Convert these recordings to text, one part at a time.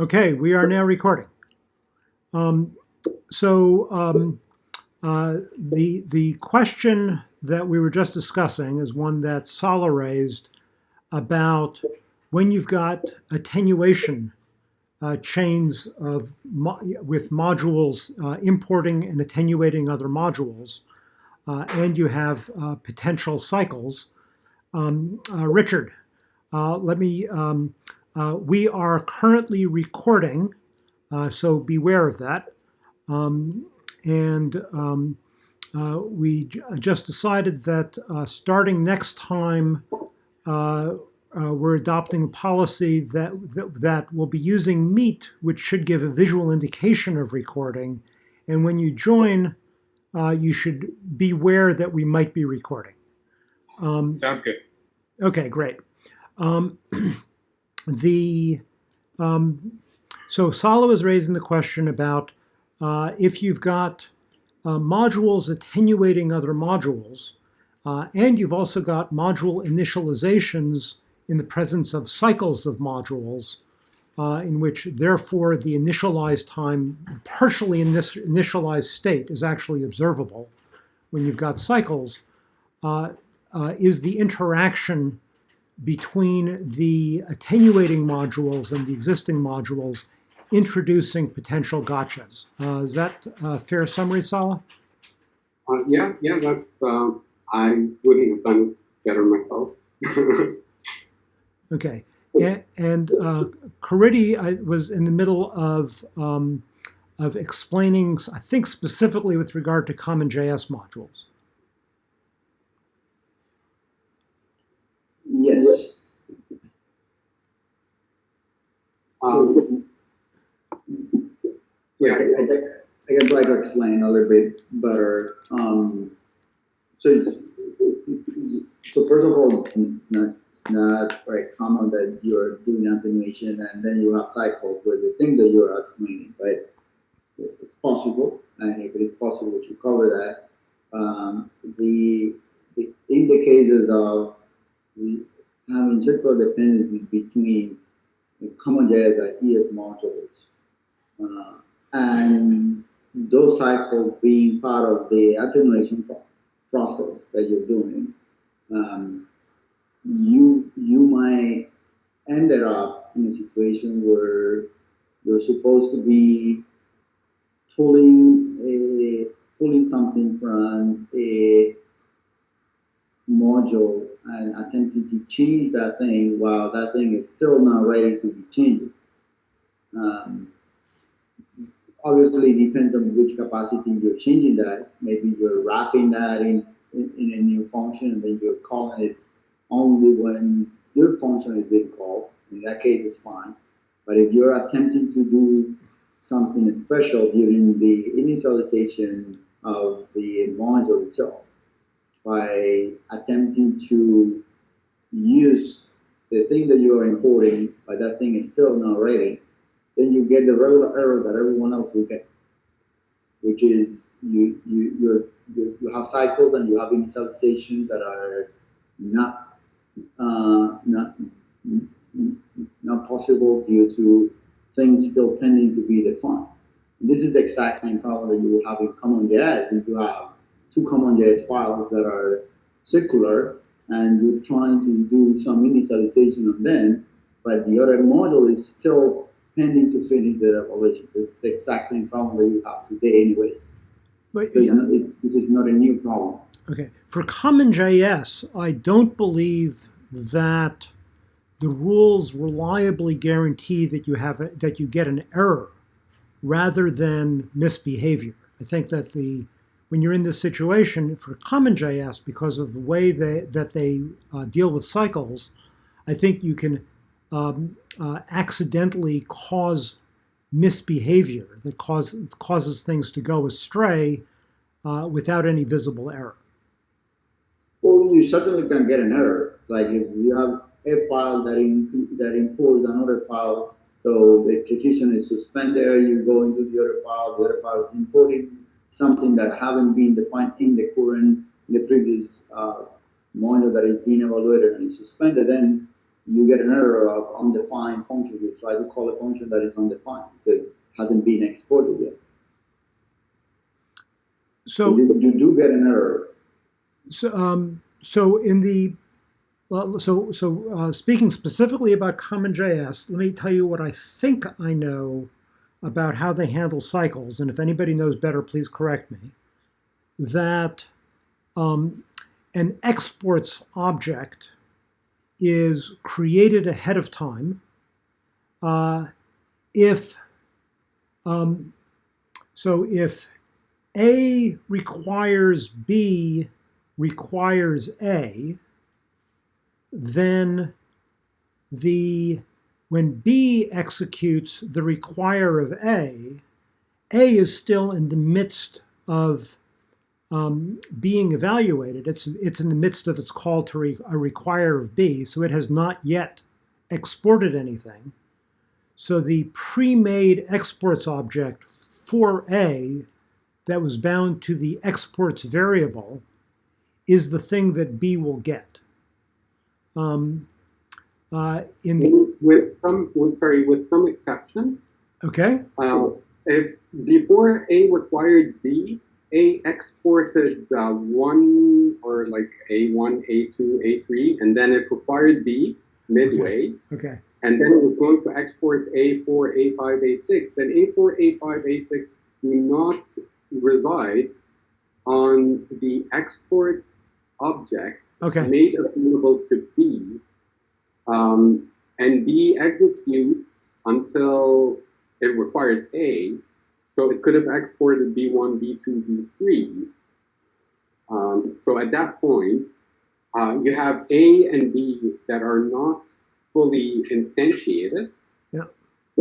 Okay, we are now recording. Um, so um, uh, the the question that we were just discussing is one that Sala raised about when you've got attenuation uh, chains of mo with modules uh, importing and attenuating other modules, uh, and you have uh, potential cycles. Um, uh, Richard, let me. Um, we are currently recording, so beware of that. Um, and um, we just decided that starting next time uh, we're adopting a policy that, that, that will be using Meet, which should give a visual indication of recording. And when you join, uh, you should beware that we might be recording. Um, Sounds good. Okay, great. The um, so Sala was raising the question about uh, if you've got uh, modules attenuating other modules, uh, and you've also got module initializations in the presence of cycles of modules, uh, in which therefore the initialized time, partially in this initialized state is actually observable when you've got cycles, uh, uh, is the interaction between the attenuating modules and the existing modules introducing potential gotchas. Uh, is that a fair summary, Sala? Uh, yeah, yeah, that's, uh, I wouldn't have done better myself. Okay. And, and uh, Caridy was in the middle of, um, of explaining, I think specifically with regard to CommonJS modules. Yes. Um, yeah, I, I, I can try to explain a little bit better. Um, so, so first of all, not, not very common that you're doing attenuation and then you have cycles where you think that you're attenuating, but it's possible, and if it is possible to cover that, um, the, the, in the cases of having circular dependencies between the CommonJS and ES modules, uh, and those cycles being part of the attenuation process that you're doing, um, you you might end up in a situation where you're supposed to be pulling a pulling something from a module and attempting to change that thing while that thing is still not ready to be changed. Um, obviously, it depends on which capacity you're changing that. Maybe you're wrapping that in, in, in a new function and then you're calling it only when your function is being called. In that case, it's fine. But if you're attempting to do something special during the initialization of the module itself, by attempting to use the thing that you are importing, but that thing is still not ready, then you get the regular error that everyone else will get, which is you you you you have cycles and you have initializations that are not uh, not, not possible due to things still pending to be defined. And this is the exact same problem that you will have in common CommonJS. If you have two CommonJS files that are circular and you're trying to do some initialization on them, but the other module is still pending to finish the evaluation. It's the exact same problem that you have today anyways. But, so yeah. not, it, this is not a new problem. Okay. For CommonJS, I don't believe that the rules reliably guarantee that you have a, that you get an error rather than misbehavior. I think that the when you're in this situation for CommonJS, because of the way they, that they uh, deal with cycles, I think you can um, uh, accidentally cause misbehavior that cause, causes things to go astray uh, without any visible error. Well, you certainly can get an error. Like if you have a file that, in, that imports another file, so the execution is suspended, you go into the other file, the other file is importing something that haven't been defined in the current, in the previous uh, module that is being evaluated and is suspended, then you get an error of undefined function. You try to call a function that is undefined that hasn't been exported yet. So, you, you do get an error. so, um, so in the well, so so uh, speaking specifically about CommonJS, let me tell you what I think I know about how they handle cycles, and if anybody knows better, please correct me. That um, an exports object is created ahead of time uh, if um, so if A requires B requires A, then the when B executes the require of A, A is still in the midst of um, being evaluated. It's, it's in the midst of its call to re, a require of B, so it has not yet exported anything. So the pre-made exports object for A that was bound to the exports variable is the thing that B will get. Um, uh, in the, with some, with, sorry, with some exception. Okay. Uh, if before A required B, A exported uh, one or like A1, A2, A3, and then it required B midway. Okay. okay. And then it was going to export A4, A5, A6. Then A4, A5, A6 do not reside on the export object okay. made available to B um, and B executes until it requires A. So it could have exported B1, B2, B3. Um, so at that point, uh, you have A and B that are not fully instantiated. Yeah.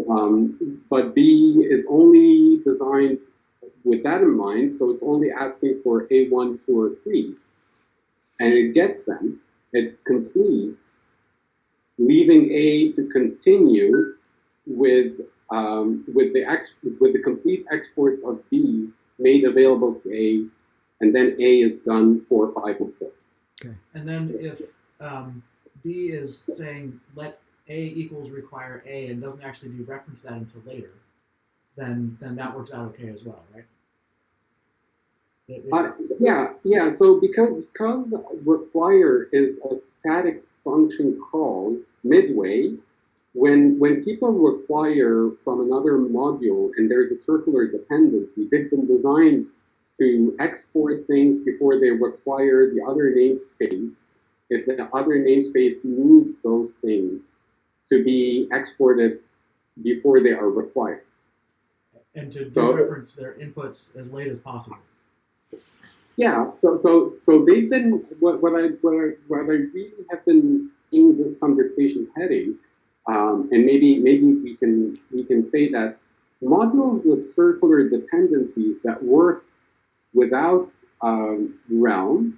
Um, but B is only designed with that in mind, so it's only asking for A1, 2, or 3. And it gets them, it completes, leaving A to continue with um, with the ex with the complete exports of B made available to A, and then A is done for five and six. Okay. And then if um, B is saying let A equals require A and doesn't actually do reference that until later, then then that works out okay as well, right? It, it, Uh, yeah, yeah. So because because require is a static function call midway, when when people require from another module and there's a circular dependency, they've been designed to export things before they require the other namespace. If the other namespace needs those things to be exported before they are required. and to So- reference their inputs as late as possible. Yeah, so so so they've been what what I what I what I really have been seeing this conversation heading, um, and maybe maybe we can we can say that modules with circular dependencies that work without um, realms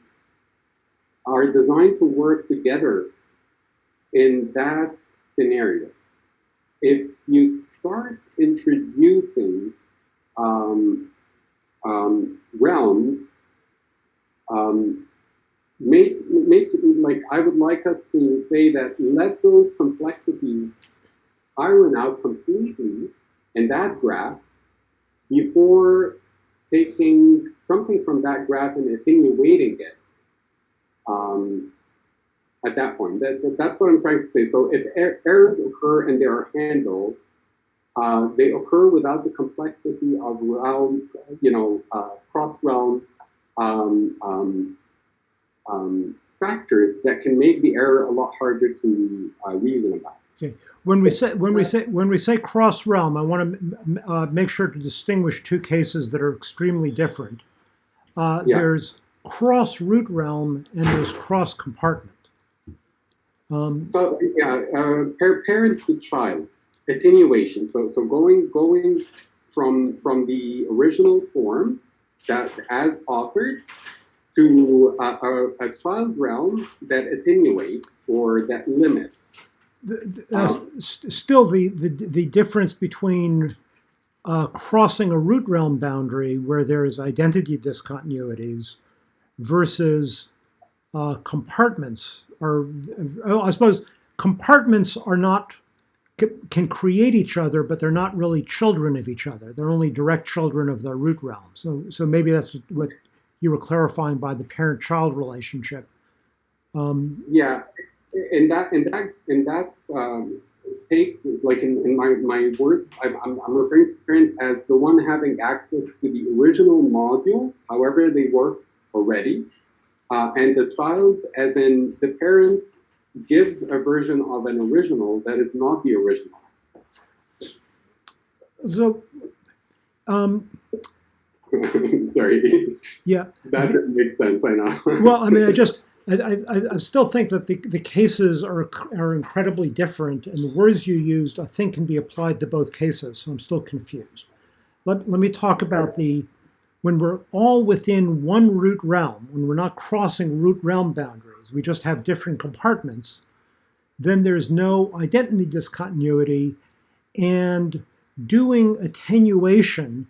are designed to work together in that scenario. If you start introducing um, um, realms um, make make like I would like us to say that let those complexities iron out completely in that graph before taking something from that graph and attenuating it um, at that point. That, that, that's what I'm trying to say. So if er errors occur and they are handled, uh, they occur without the complexity of realm, you know, uh, cross-realm um, um, um, factors that can make the error a lot harder to uh, reason about. Okay. When we say when we say when we say cross realm, I want to uh, make sure to distinguish two cases that are extremely different. Uh, Yeah. There's cross root realm and there's cross compartment. Um, So yeah, uh, parent to child attenuation. So so going going from from the original form that as authored to a, a, a child realm that attenuates or that limits. th- th- uh, st- still, the, the the difference between uh, crossing a root realm boundary where there is identity discontinuities versus uh, compartments, or oh, I suppose compartments are not can create each other, but they're not really children of each other. They're only direct children of the root realm. So, so maybe that's what you were clarifying by the parent-child relationship. Um, yeah, in that, in that, in that um, take, like in, in my, my words, I'm, I'm, I'm referring to parent as the one having access to the original modules, however they work already, uh, and the child as in the parent gives a version of an original that is not the original. So, um, sorry. Yeah. That doesn't make sense, I know. well, I mean, I just, I, I, I still think that the, the cases are, are incredibly different, and the words you used, I think, can be applied to both cases, so I'm still confused. Let, let me talk about the, when we're all within one root realm, when we're not crossing root realm boundaries, we just have different compartments, then there's no identity discontinuity, and doing attenuation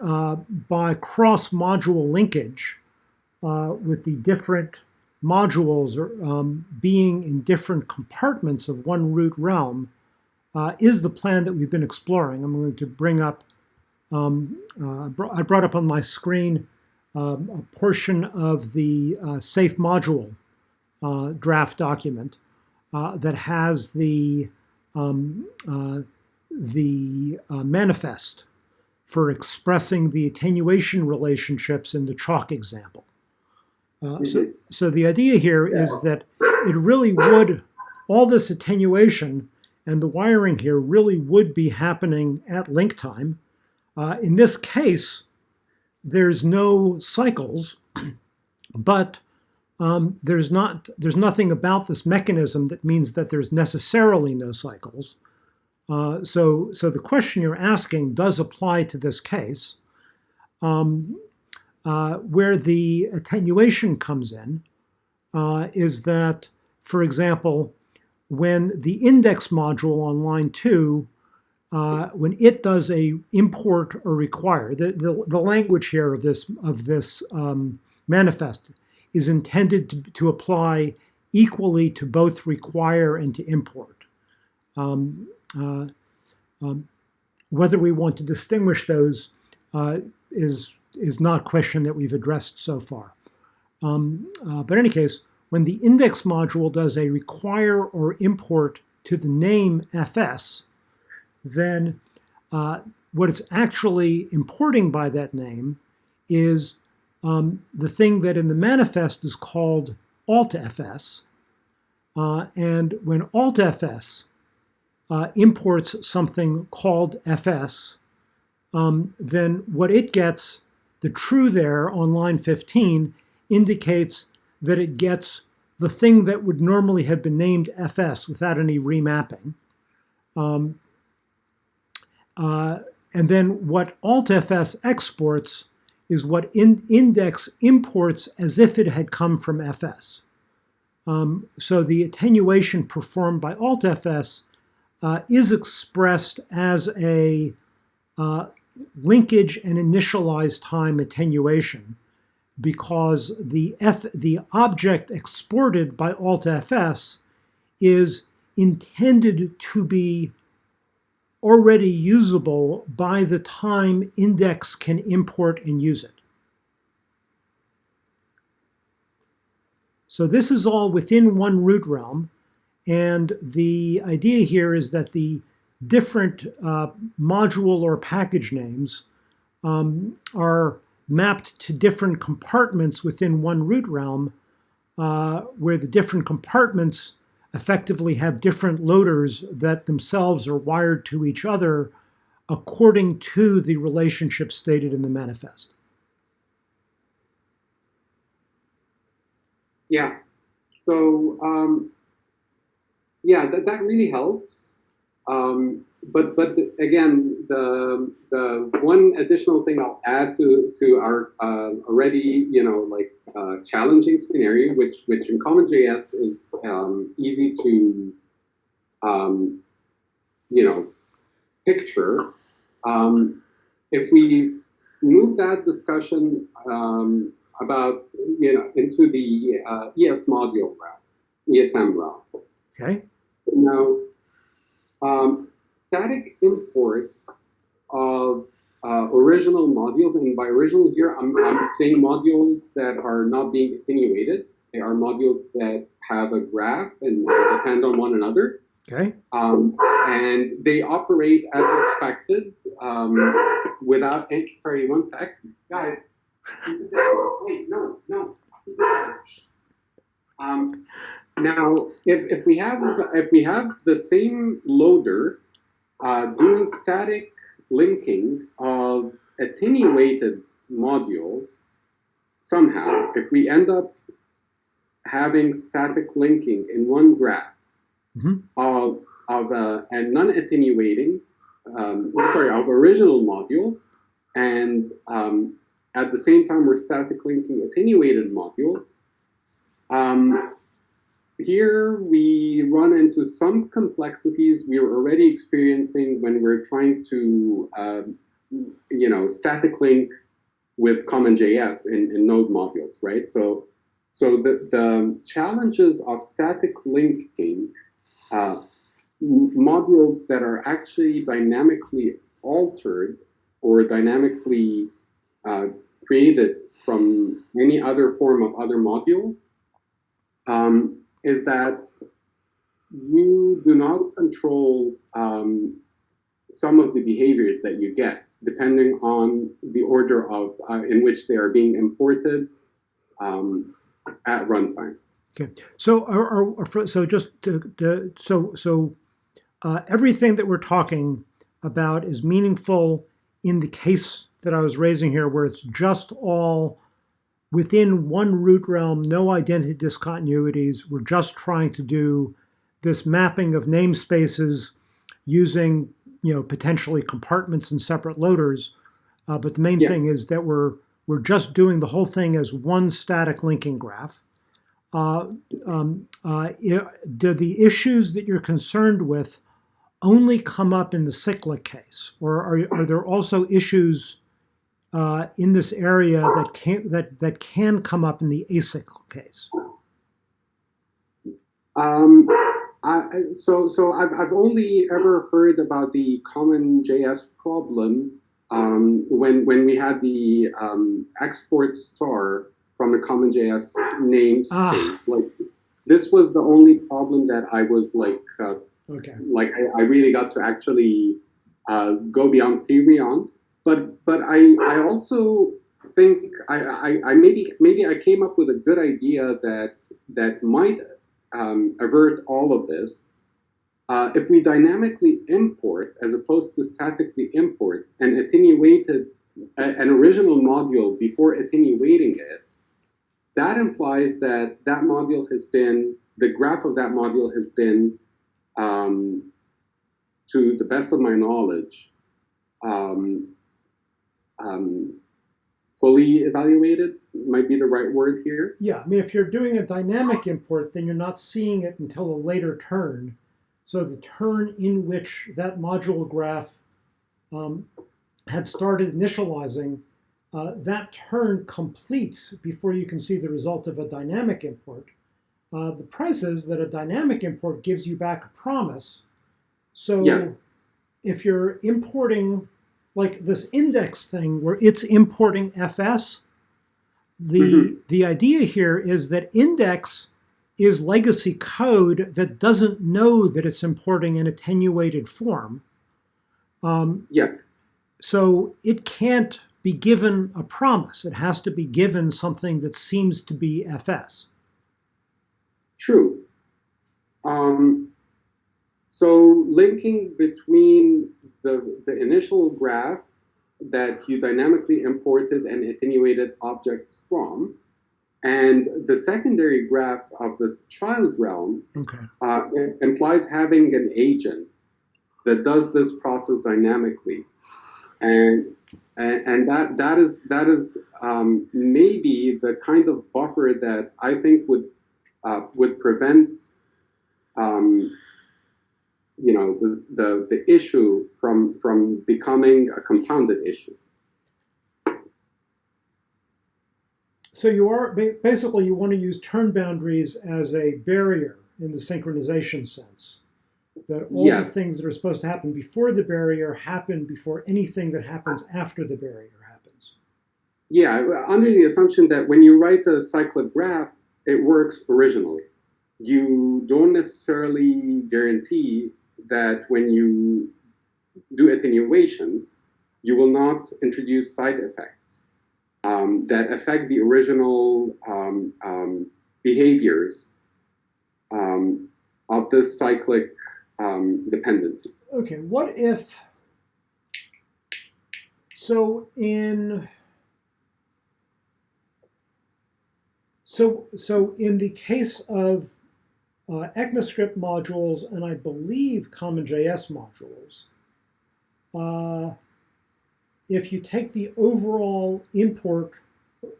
uh, by cross-module linkage uh, with the different modules um, being in different compartments of one root realm uh, is the plan that we've been exploring. I'm going to bring up, um, uh, I brought up on my screen um, a portion of the uh, safe module uh, draft document that has the, um, the manifest for expressing the attenuation relationships in the chalk example. Uh, so, so the idea here is that it really would, all this attenuation and the wiring here really would be happening at link time. Uh, in this case, there's no cycles, but um, there's not there's nothing about this mechanism that means that there's necessarily no cycles. Uh, so, so the question you're asking does apply to this case. Um, uh, where the attenuation comes in uh, is that, for example, when the index module on line two, uh, when it does a import or require, the, the, the, language here of this, of this um, manifest is intended to, to apply equally to both require and to import. Um, uh, um, whether we want to distinguish those uh, is, is not a question that we've addressed so far. Um, uh, but in any case, when the index module does a require or import to the name fs, then uh, what it's actually importing by that name is um, the thing that in the manifest is called altfs. Uh, and when altfs uh, imports something called fs, um, then what it gets, the true there on line 15, indicates that it gets the thing that would normally have been named fs without any remapping. Um, uh, and then what altfs exports is what in index imports as if it had come from fs. Um, so the attenuation performed by altfs uh, is expressed as a uh, linkage and initialized time attenuation because the, F, the object exported by altfs is intended to be already usable by the time index can import and use it. So this is all within one root realm. And the idea here is that the different uh, module or package names um, are mapped to different compartments within one root realm uh, where the different compartments effectively have different loaders that themselves are wired to each other according to the relationship stated in the manifest. Yeah. So um, yeah, that, that really helps. Um, but but again, the the one additional thing I'll add to to our uh, already you know like uh, challenging scenario, which which in CommonJS is um, easy to um, you know picture. Um, if we move that discussion um, about you know into the uh, ES module route, ESM route. Okay. Now, um, static imports of uh, original modules, and by original here, I'm, I'm saying modules that are not being attenuated. They are modules that have a graph and depend on one another. Okay. Um, and they operate as expected um, without any, sorry, one sec. Guys, wait, no, no. Um, now, if, if we have if we have the same loader uh, doing static linking of attenuated modules, somehow, if we end up having static linking in one graph Mhm. of of uh, and non-attenuating, um, sorry, of original modules, and um, at the same time we're static linking attenuated modules. Um, here we run into some complexities we were already experiencing when we're trying to, um, you know, static link with CommonJS in, in node modules, right? So, so the, the challenges of static linking uh, modules that are actually dynamically altered or dynamically uh, created from any other form of other module um, is that you do not control um, some of the behaviors that you get depending on the order of uh, in which they are being imported um, at runtime. Okay. So, so just to, to, so so uh, everything that we're talking about is meaningful in the case that I was raising here, where it's just all within one root realm, no identity discontinuities. We're just trying to do this mapping of namespaces using you know potentially compartments and separate loaders. Uh, but the main Yeah. thing is that we're we're just doing the whole thing as one static linking graph. Uh, um, uh, i- do the issues that you're concerned with only come up in the cyclic case, or are, are there also issues uh, in this area that can that that can come up in the acyclic case? Um, I, I- so so I've, I've only ever heard about the CommonJS problem um, when when we had the um, export star from the CommonJS namespace. Ah. Like this was the only problem that I was like uh, Okay. like I, I really got to actually uh, go beyond theory on. But but I I also think I, I, I maybe maybe I came up with a good idea that that might um, avert all of this. Uh, if we dynamically import as opposed to statically import an attenuated a, an original module before attenuating it, that implies that that module has been the graph of that module has been um, to the best of my knowledge, um, um, fully evaluated might be the right word here. Yeah, I mean, if you're doing a dynamic import, then you're not seeing it until a later turn. So the turn in which that module graph um, had started initializing, uh, that turn completes before you can see the result of a dynamic import. Uh, the price is that a dynamic import gives you back a promise. So Yes. if you're importing like this index thing where it's importing FS, the Mhm. the idea here is that index is legacy code that doesn't know that it's importing an attenuated form. Um, Yeah. so it can't be given a promise. It has to be given something that seems to be FS. True. Um, so linking between the, the initial graph that you dynamically imported and attenuated objects from, and the secondary graph of the child realm Okay. uh, implies having an agent that does this process dynamically, and and, and that that is that is um, maybe the kind of buffer that I think would uh, would prevent um, you know the, the the issue from from becoming a compounded issue. So you are basically you want to use turn boundaries as a barrier in the synchronization sense. That all Yes. the things that are supposed to happen before the barrier happen before anything that happens after the barrier happens. Yeah, under the assumption that when you write a cyclic graph, it works originally. You don't necessarily guarantee that when you do attenuations, you will not introduce side effects um, that affect the original um, um, behaviors um, of this cyclic um, dependency. Okay, what if, so in, so, so in the case of uh, ECMAScript modules and I believe CommonJS modules, uh, if you take the overall import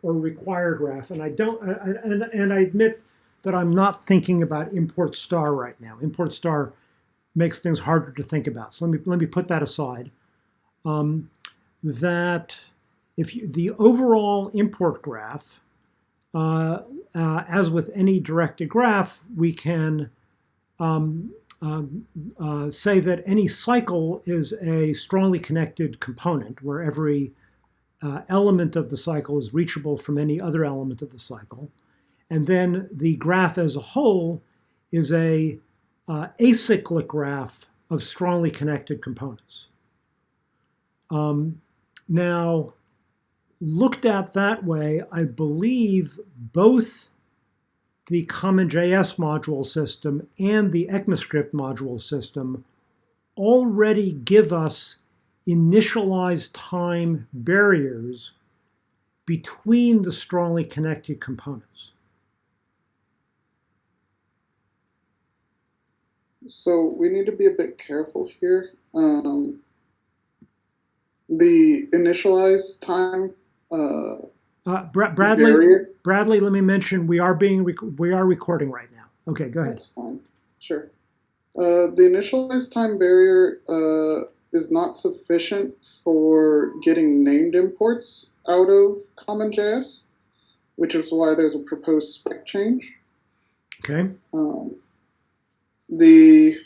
or require graph, and I don't, and, and I admit that I'm not thinking about import star right now. Import star makes things harder to think about. So let me let me put that aside. Um, that if you, the overall import graph, uh, uh, as with any directed graph, we can um, uh, uh, say that any cycle is a strongly connected component where every uh, element of the cycle is reachable from any other element of the cycle. And then the graph as a whole is a uh, acyclic graph of strongly connected components. Um, now, looked at that way, I believe both the CommonJS module system and the ECMAScript module system already give us initialized time barriers between the strongly connected components. So we need to be a bit careful here. Um, the initialized time uh, Uh, Bra- Bradley, barrier. Bradley, let me mention we are being we are recording right now. Okay, go ahead. That's fine. Sure. Uh, the initialized time barrier uh, is not sufficient for getting named imports out of CommonJS, which is why there's a proposed spec change. Okay. Um, the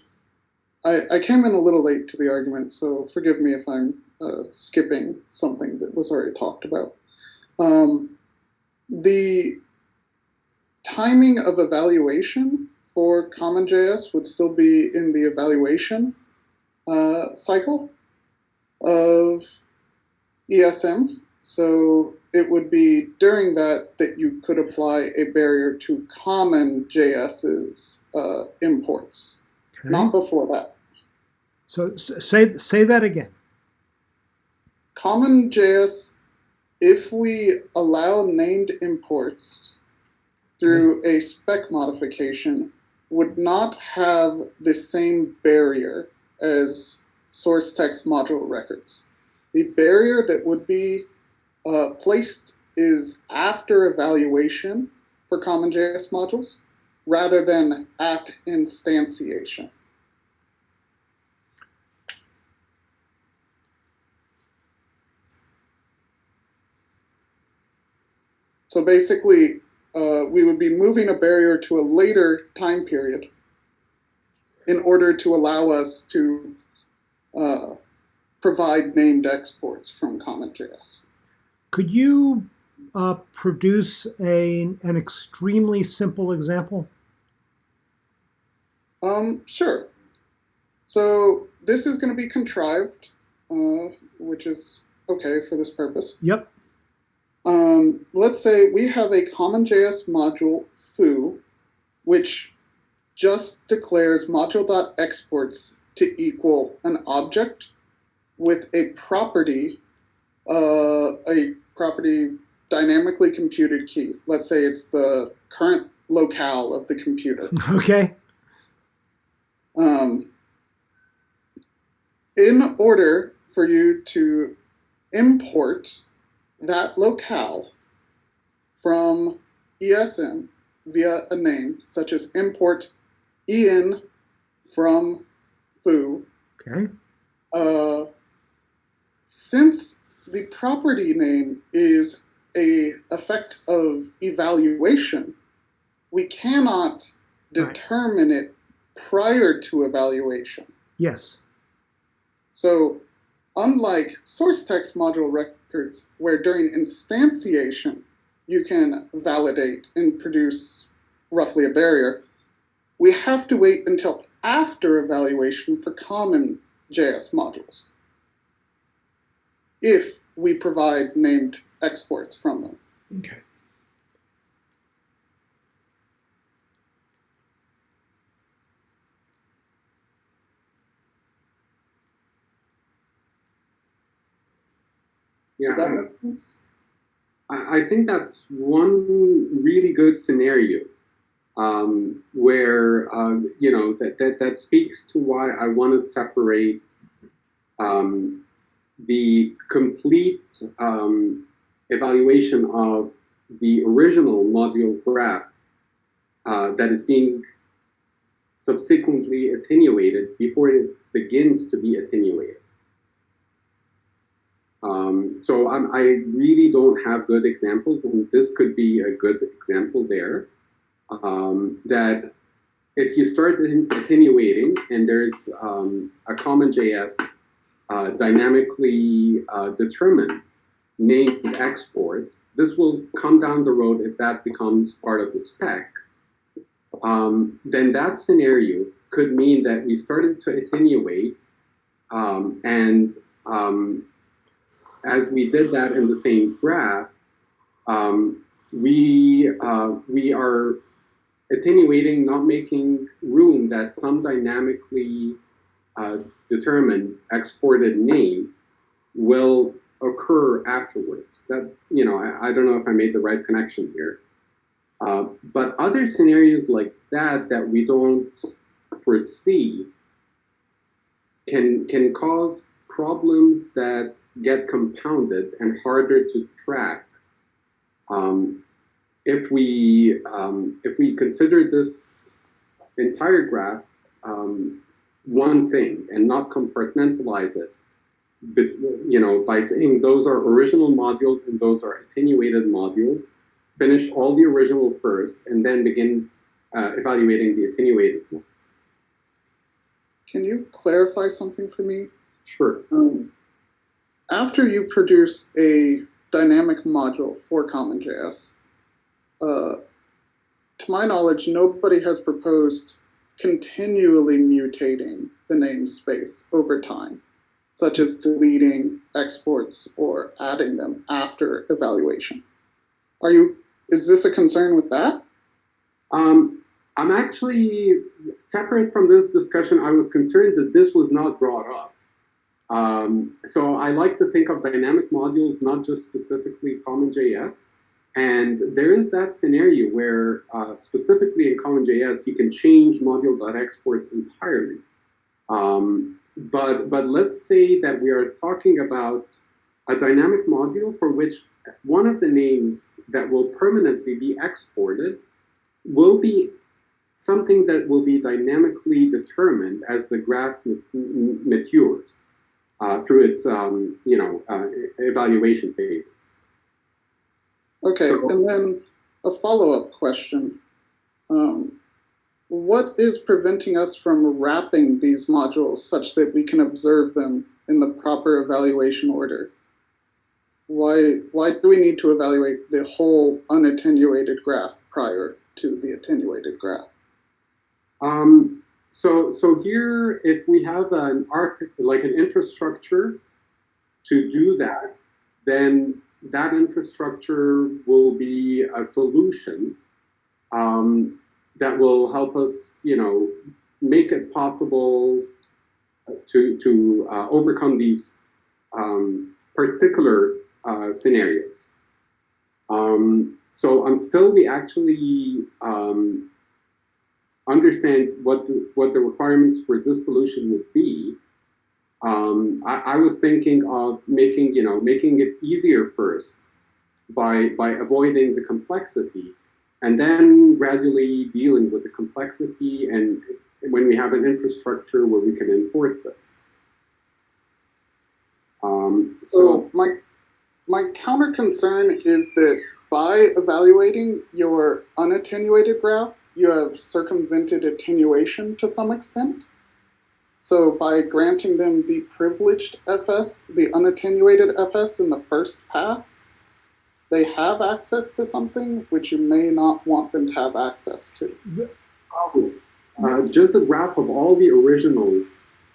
I, I came in a little late to the argument, so forgive me if I'm uh, skipping something that was already talked about. Um, the timing of evaluation for CommonJS would still be in the evaluation uh, cycle of ESM. So it would be during that that you could apply a barrier to CommonJS's uh, imports, okay. not before that. So s- say say that again. CommonJS, if we allow named imports through a spec modification, would not have the same barrier as source text module records. The barrier that would be uh, placed is after evaluation for CommonJS modules rather than at instantiation. So basically, uh, we would be moving a barrier to a later time period in order to allow us to uh, provide named exports from CommonJS. Could you uh, produce a an extremely simple example? Um, sure. So this is going to be contrived, uh, which is okay for this purpose. Yep. Um, let's say we have a CommonJS module foo, which just declares module.exports to equal an object with a property, uh, a property dynamically computed key. Let's say it's the current locale of the computer. Okay. Um, in order for you to import locale from ESM via a name, such as import en from foo, Okay. uh, since the property name is a effect of evaluation, we cannot Right. determine it prior to evaluation. Yes. So, unlike source text module records, where during instantiation you can validate and produce roughly a barrier, we have to wait until after evaluation for common JS modules if we provide named exports from them. Okay. Yeah, Does that I- make sense? I, I think that's one really good scenario um, where um, you know that, that that speaks to why I want to separate um, the complete um, evaluation of the original module graph uh, that is being subsequently attenuated before it begins to be attenuated. Um, so I'm, I really don't have good examples, and this could be a good example there. Um, that if you start attenuating and there's um, a CommonJS uh, dynamically uh, determined named export, this will come down the road if that becomes part of the spec. Um, then that scenario could mean that we started to attenuate um, and um, as we did that in the same graph, um, we uh, we are attenuating, not making room that some dynamically uh, determined exported name will occur afterwards. That you know, I, I, don't know if I made the right connection here. Uh, but other scenarios like that that we don't foresee can can cause problems that get compounded and harder to track um, if we um, if we consider this entire graph um, one thing and not compartmentalize it but, you know by saying those are original modules and those are attenuated modules finish all the original first and then begin uh, evaluating the attenuated ones Can you clarify something for me? Sure. Um, after you produce a dynamic module for CommonJS, uh, to my knowledge, nobody has proposed continually mutating the namespace over time, such as deleting exports or adding them after evaluation. Are you? Is this a concern with that? Um, I'm actually separate from this discussion. I was concerned that this was not brought up. Um, so I like to think of dynamic modules not just specifically CommonJS. And there is that scenario where uh, specifically in CommonJS, you can change module.exports entirely. Um, but, but let's say that we are talking about a dynamic module for which one of the names that will permanently be exported will be something that will be dynamically determined as the graph matures uh, through its um, you know uh, evaluation phases. Okay, so, and then a follow-up question. Um, what is preventing us from wrapping these modules such that we can observe them in the proper evaluation order? Why, why do we need to evaluate the whole unattenuated graph prior to the attenuated graph? Um, so, so here, if we have an arch, like an infrastructure to do that, then that infrastructure will be a solution um, that will help us, you know, make it possible to to uh, overcome these um, particular uh, scenarios. Um, so until we actually um, understand what the, what the requirements for this solution would be, um, I, I, was thinking of making you know making it easier first by by avoiding the complexity, and then gradually dealing with the complexity. And when we have an infrastructure where we can enforce this. Um, so, so my my counter concern is that by evaluating your unattenuated graph, you have circumvented attenuation to some extent. So by granting them the privileged FS, the unattenuated FS in the first pass, they have access to something which you may not want them to have access to. Uh, just a graph of all the original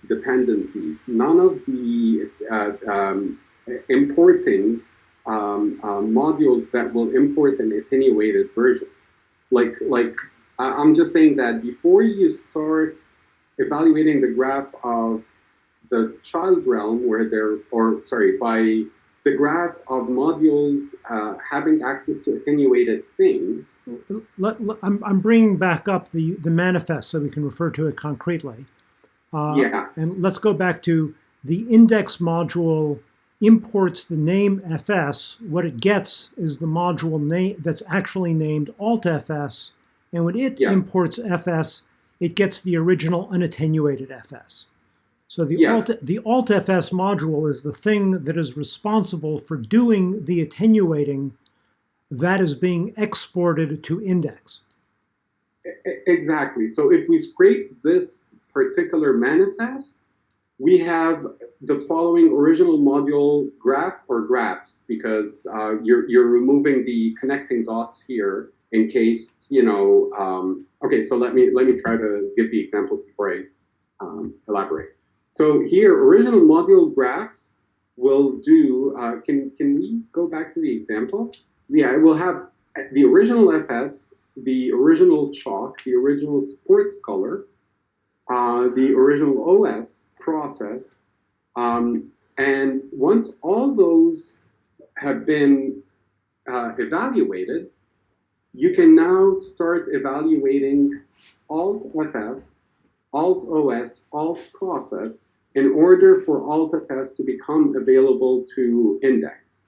dependencies, none of the uh, um, importing um, uh, modules that will import an attenuated version. Like, like I'm just saying that before you start evaluating the graph of the child realm, where they're, or sorry, by the graph of modules uh, having access to attenuated things. Let, let, I'm, I'm bringing back up the, the manifest so we can refer to it concretely. Uh, yeah. And let's go back to the index module imports the name fs. What it gets is the module name that's actually named altfs. And when it yeah. imports fs, it gets the original unattenuated fs. So the, yeah. alt, the altfs module is the thing that is responsible for doing the attenuating that is being exported to index. Exactly. So if we scrape this particular manifest, we have the following original module graph or graphs because uh, you're, you're removing the connecting dots here in case, you know, um, okay, so let me, let me try to give the example before I um, elaborate. So here, original module graphs will do, uh, can, can we go back to the example? Yeah, it will have the original FS, the original chalk, the original sports color, uh, the original OS process. Um, and once all those have been uh, evaluated, you can now start evaluating Alt FS, Alt OS, Alt process in order for Alt FS to become available to index.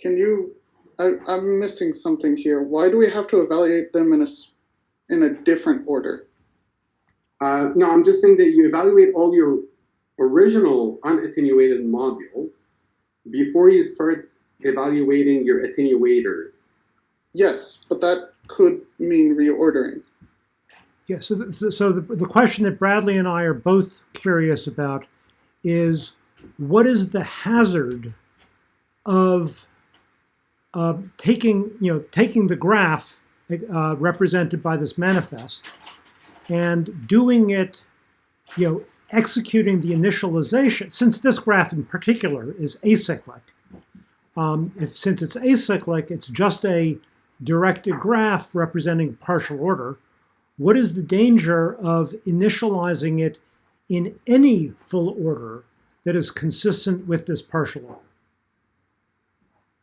Can you, I, I'm missing something here. Why do we have to evaluate them in a, in a different order? Uh, no, I'm just saying that you evaluate all your original unattenuated modules before you start evaluating your attenuators. Yes, but that could mean reordering. Yeah, so, the, so the, the question that Bradley and I are both curious about is what is the hazard of uh, taking, you know, taking the graph uh, represented by this manifest and doing it, you know, executing the initialization, since this graph in particular is acyclic, um, if since it's acyclic, it's just a directed graph representing partial order, what is the danger of initializing it in any full order that is consistent with this partial order?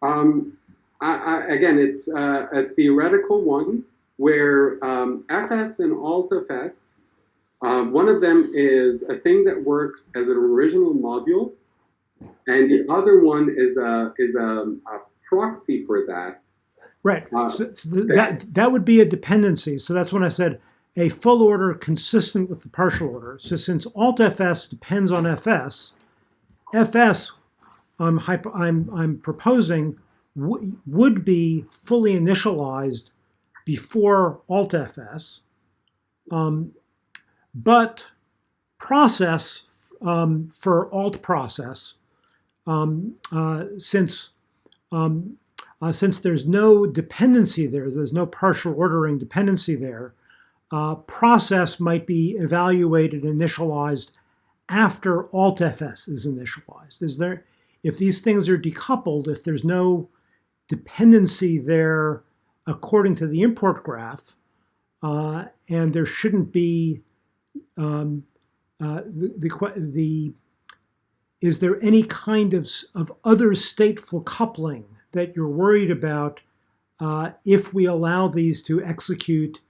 Um, I, I, again, it's uh, a theoretical one where um, FS and AltFS, um, one of them is a thing that works as an original module, and the other one is a is a, a proxy for that. Right. Uh, so, so that that would be a dependency. So that's when I said a full order consistent with the partial order. So since AltFS depends on FS, FS I'm I'm I'm proposing would be fully initialized before AltFS, um, but process um, for alt process, um, uh, since um, uh, since there's no dependency there, there's no partial ordering dependency there, uh, process might be evaluated initialized after AltFS is initialized. Is there, if these things are decoupled, if there's no dependency there according to the import graph, uh, and there shouldn't be um, uh, the, the, the, is there any kind of, of other stateful coupling that you're worried about uh, if we allow these to execute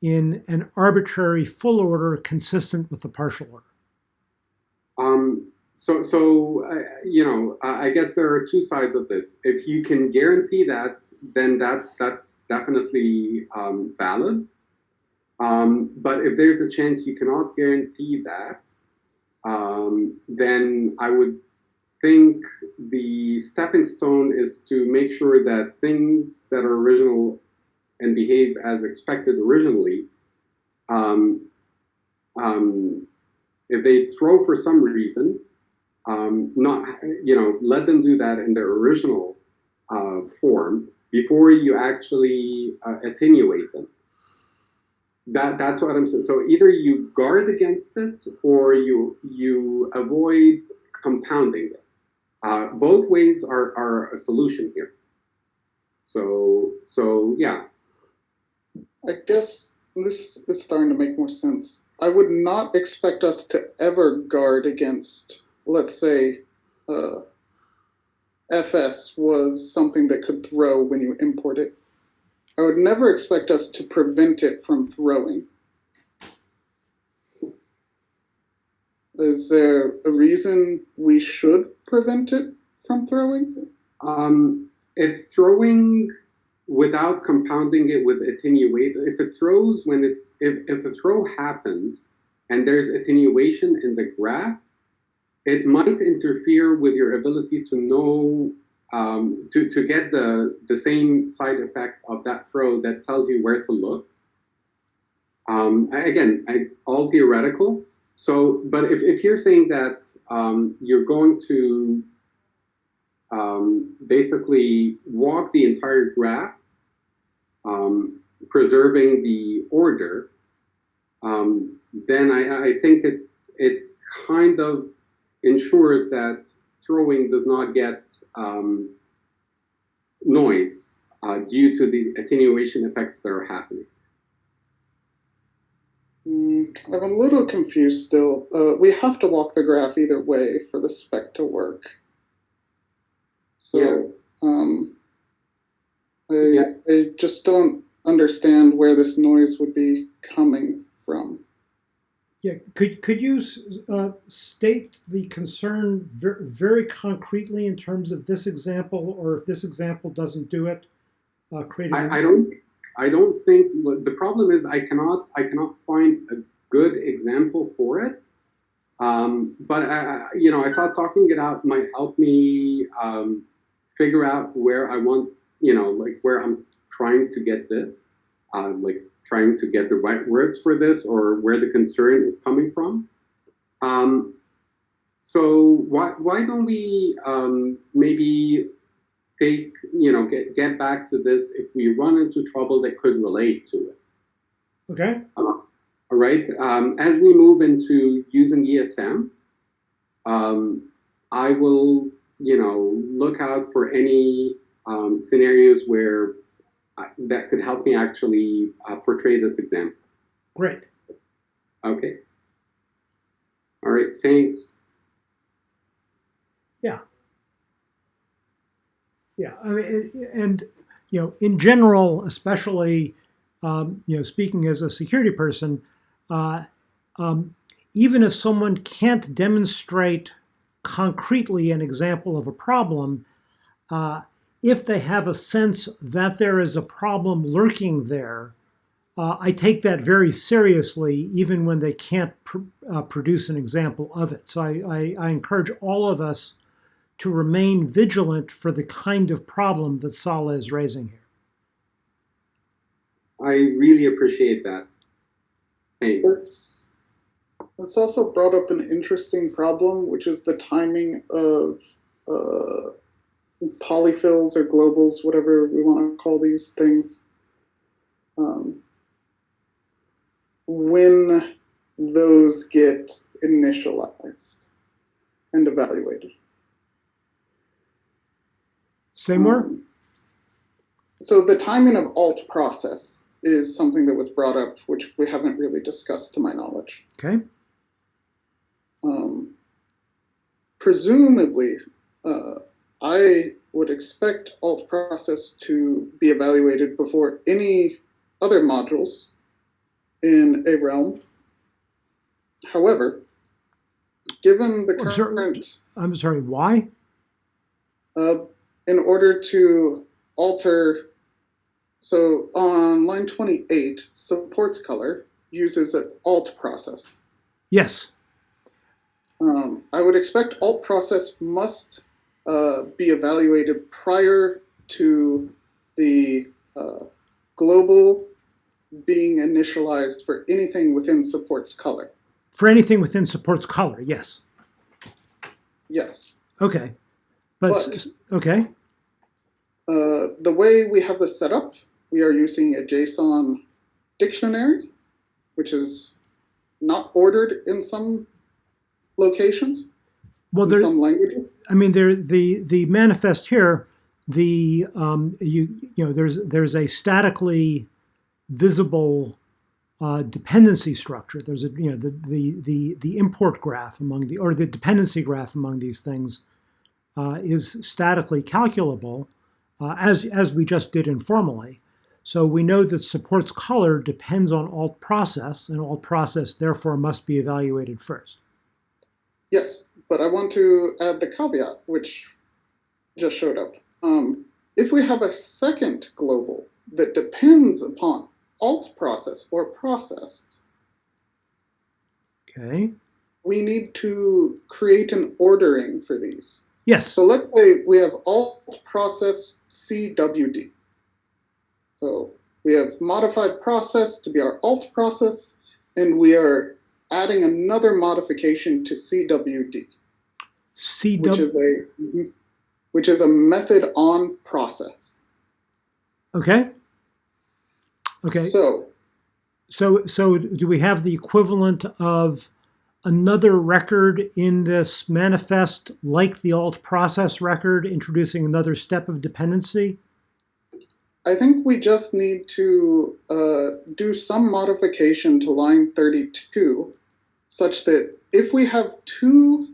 in an arbitrary full order consistent with the partial order? Um, so, so uh, you know, I guess there are two sides of this. If you can guarantee that then that's that's definitely um, valid. Um, but if there's a chance you cannot guarantee that, um, then I would think the stepping stone is to make sure that things that are original and behave as expected originally, um, um, if they throw for some reason, um, not you know, let them do that in their original uh, form before you actually uh, attenuate them. That that's what I'm saying. So either you guard against it or you you avoid compounding it. Uh, both ways are, are a solution here. So so yeah, I guess this is starting to make more sense. I would not expect us to ever guard against, let's say, uh, FS was something that could throw when you import it. I would never expect us to prevent it from throwing. Is there a reason we should prevent it from throwing? Um, if throwing without compounding it with attenuate, if it throws when it's if, if throw happens and there's attenuation in the graph, it might interfere with your ability to know um, to, to get the the same side effect of that throw that tells you where to look. Um, again, I, all theoretical. So, but if, if you're saying that um, you're going to um, basically walk the entire graph, um, preserving the order, um, then I, I think it, it kind of ensures that throwing does not get um, noise uh, due to the attenuation effects that are happening. Mm, I'm a little confused still. Uh, we have to walk the graph either way for the spec to work. So, Yeah. um, I, Yeah. I just don't understand where this noise would be coming from. Yeah, could, could you uh, state the concern ver very concretely in terms of this example, or if this example doesn't do it, uh, create an- I, I don't I don't think the problem is I cannot I cannot find a good example for it. Um, but I, you know I thought talking it out might help me um, figure out where I want you know like where I'm trying to get this uh, like trying to get the right words for this or where the concern is coming from. Um, so why why don't we um, maybe take you know get get back to this if we run into trouble that could relate to it. Okay, Uh, all right. Um, as we move into using ESM, um, I will you know look out for any um, scenarios where I, that could help me actually uh, portray this example. great. Okay. All right. Thanks. Yeah, I mean, and you know, in general, especially um, you know, speaking as a security person, uh, um, even if someone can't demonstrate concretely an example of a problem, uh, if they have a sense that there is a problem lurking there, uh, I take that very seriously, even when they can't pr uh, produce an example of it. So I, I, I encourage all of us to remain vigilant for the kind of problem that Sala is raising here. I really appreciate that. Thanks. That's, that's also brought up an interesting problem, which is the timing of uh, polyfills or globals, whatever we want to call these things. Um, when those get initialized and evaluated. Say more? Um, so the timing of alt process is something that was brought up, which we haven't really discussed to my knowledge. Okay. Um, presumably, uh, I would expect alt process to be evaluated before any other modules in a realm. However, given the Oh, current I'm sorry, why? uh, in order to alter, so on line 28, supports color uses an alt process. Yes. Um, I would expect alt process must uh, be evaluated prior to the uh, global being initialized for anything within supports color. For anything within supports color, yes. Yes. Okay. But, okay. Uh, the way we have this set up, we are using a JSON dictionary, which is not ordered in some locations, Well, there, some languages. I mean, there the the manifest here, the um, you you know there's there's a statically visible uh, dependency structure. There's a you know the the the the import graph among the or the dependency graph among these things uh, is statically calculable, uh, as as we just did informally. So we know that supports color depends on alt process, and alt process therefore must be evaluated first. Yes, but I want to add the caveat, which just showed up. Um, if we have a second global that depends upon alt process or process, Okay. we need to create an ordering for these. Yes. So let's say we have alt process CWD. So we have modified process to be our alt process, and we are adding another modification to CWD, CW. which is a mm-hmm, which is a method on process. Okay. Okay. So So, so do we have the equivalent of another record in this manifest, like the alt process record, introducing another step of dependency? I think we just need to uh, do some modification to line 32 such that if we have two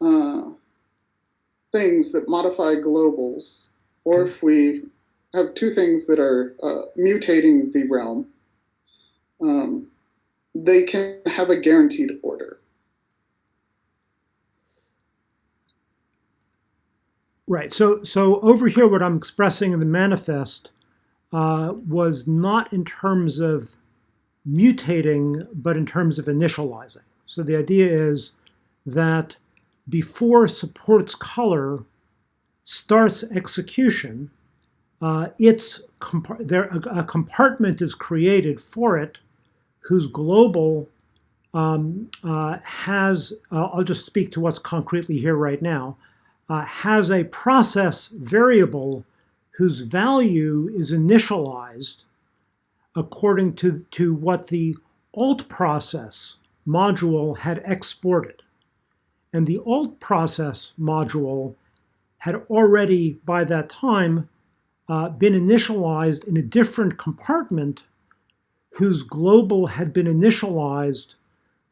uh, things that modify globals, or if we have two things that are uh, mutating the realm, um, they can have a guaranteed order. Right. So, so over here, what I'm expressing in the manifest uh, was not in terms of mutating, but in terms of initializing. So the idea is that before supports color starts execution, uh, it's there a, a compartment is created for it whose global um, uh, has, uh, I'll just speak to what's concretely here right now, uh, has a process variable whose value is initialized according to, to what the alt process module had exported. And the alt process module had already, by that time, uh, been initialized in a different compartment whose global had been initialized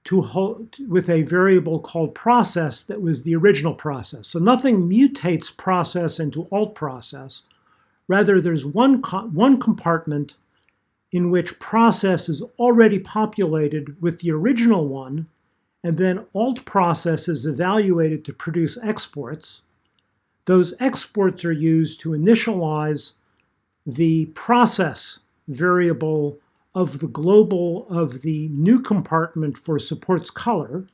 to hold, with a variable called process that was the original process. So nothing mutates process into alt process. Rather, there's one, one compartment in which process is already populated with the original one, and then alt process is evaluated to produce exports. Those exports are used to initialize the process variable of the global of the new compartment for supports color,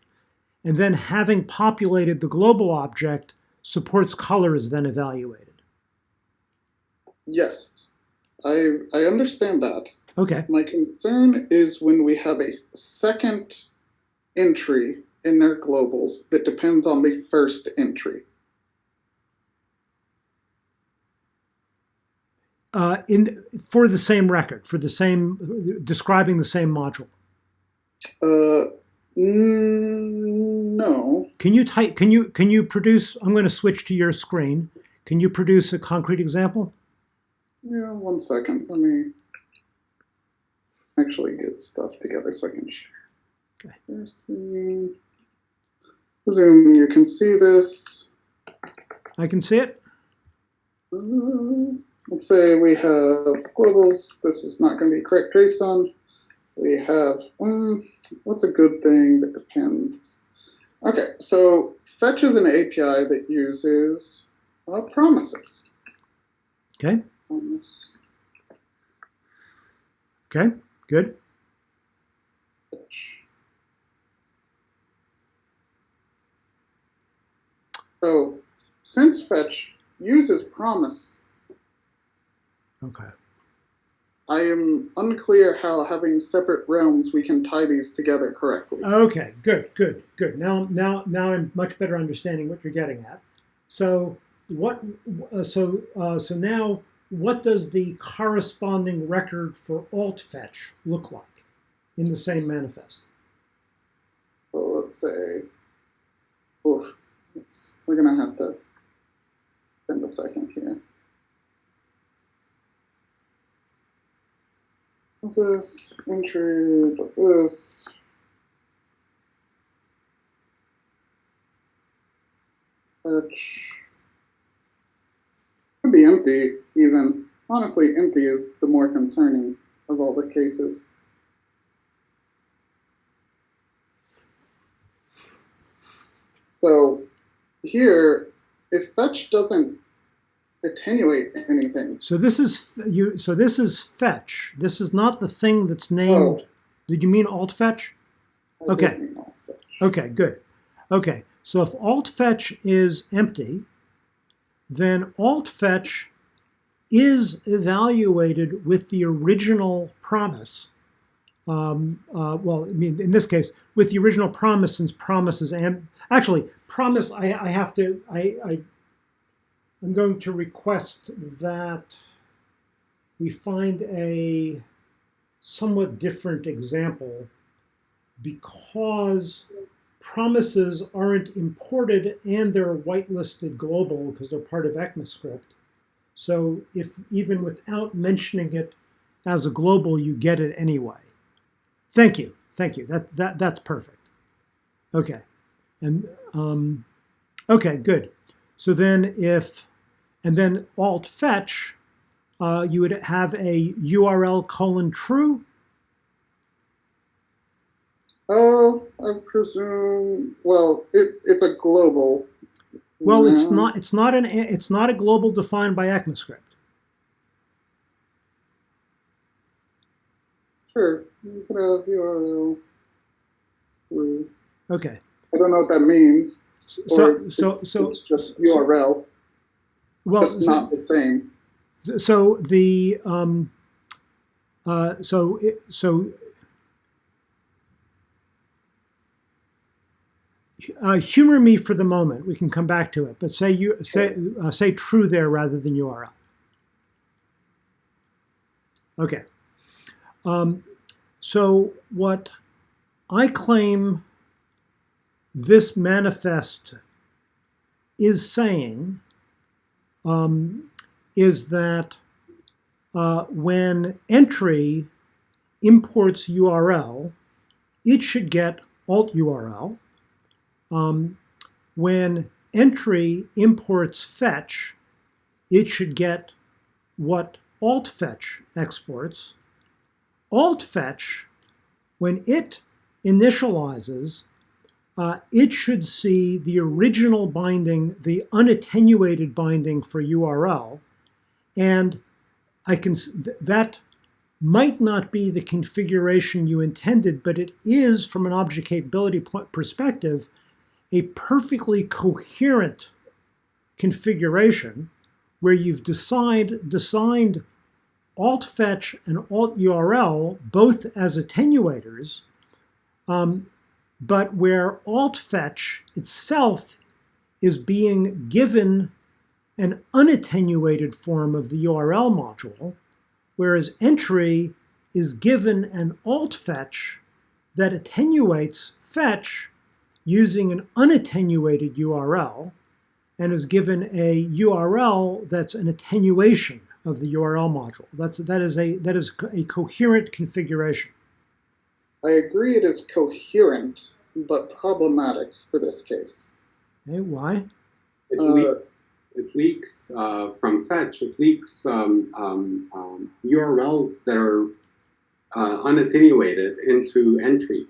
and then having populated the global object, supports color is then evaluated. Yes, I, I understand that. Okay. My concern is when we have a second entry in their globals that depends on the first entry. Uh, in for the same record, for the same describing the same module. Uh, mm, no. Can you type? Can you can you produce? I'm going to switch to your screen. Can you produce a concrete example? Yeah, one second. Let me actually get stuff together so I can share. Okay. There's the Zoom. You can see this. I can see it. Uh, let's say we have globals. This is not going to be correct JSON. We have, um, what's a good thing that depends? Okay, so fetch is an API that uses uh, promises. Okay. Promise. Okay. Good. So since fetch uses promise, Okay. I am unclear how having separate realms we can tie these together correctly. Okay, good, good, good. Now, now, now I'm much better understanding what you're getting at. So, what? Uh, so, uh, so now, what does the corresponding record for alt fetch look like in the same manifest? So let's say, oof, we're gonna have to spend a second here. What's this? Entry, what's this? Fetch. Could be empty, even. Honestly, empty is the more concerning of all the cases. So here, if fetch doesn't attenuate anything, So this is you. So this is fetch. This is not the thing that's named. Oh. Did you mean alt fetch? I Okay. don't know. Okay, good. Okay, so if alt fetch is empty, then alt fetch is evaluated with the original promise. Um, uh, well, I mean, in this case, with the original promise, since promise is actually promise. I, I have to. I, I I'm going to request that we find a somewhat different example because promises aren't imported and they're whitelisted global because they're part of ECMAScript. So if even without mentioning it as a global, you get it anyway. Thank you, thank you. That that that's perfect. Okay, and um, okay, good. So then if and then alt fetch, uh, you would have a URL colon true. Oh, I presume. Well, it, it's a global. Well, it's not. It's not an. It's not a global defined by ECMAScript. Sure, you can have URL. true. Okay. I don't know what that means. So so so it's just URL, well. just not the same. So the um, uh, so it, so uh, humor me for the moment. We can come back to it, but say you say uh, say true there rather than URL. Okay. Um, so what I claim this manifest is saying um, is that uh, when entry imports URL, it should get alt URL. Um, when entry imports fetch, it should get what alt fetch exports. Alt fetch, when it initializes, uh, it should see the original binding, the unattenuated binding for URL, and I can th- that might not be the configuration you intended, but it is, from an object capability perspective, a perfectly coherent configuration where you've decide, designed alt fetch and alt URL both as attenuators, um, but where alt fetch itself is being given an unattenuated form of the URL module, whereas entry is given an alt fetch that attenuates fetch using an unattenuated URL and is given a URL that's an attenuation of the URL module. That's, that, is a, that is a coherent configuration. I agree it is coherent, but problematic for this case. Okay, why? It, Uh, le- it leaks uh, from fetch. It leaks um, um, um, URLs that are uh, unattenuated into entry.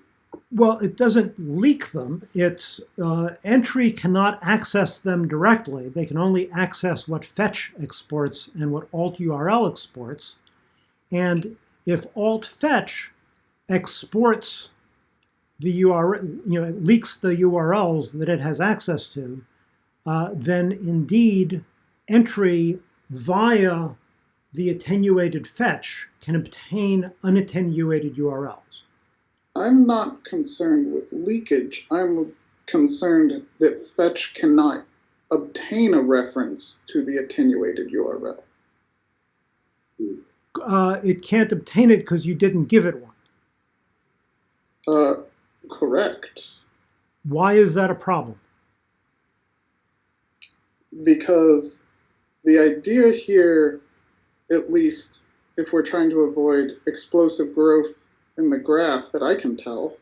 Well, it doesn't leak them. It's uh, entry cannot access them directly. They can only access what fetch exports and what alt URL exports. And if alt fetch exports the URL, you know, it leaks the URLs that it has access to, uh, then indeed entry via the attenuated fetch can obtain unattenuated URLs. I'm not concerned with leakage. I'm concerned that fetch cannot obtain a reference to the attenuated URL. Uh, it can't obtain it because you didn't give it one. Uh, correct. Why is that a problem? Because the idea here, at least if we're trying to avoid explosive growth in the graph that I can tell,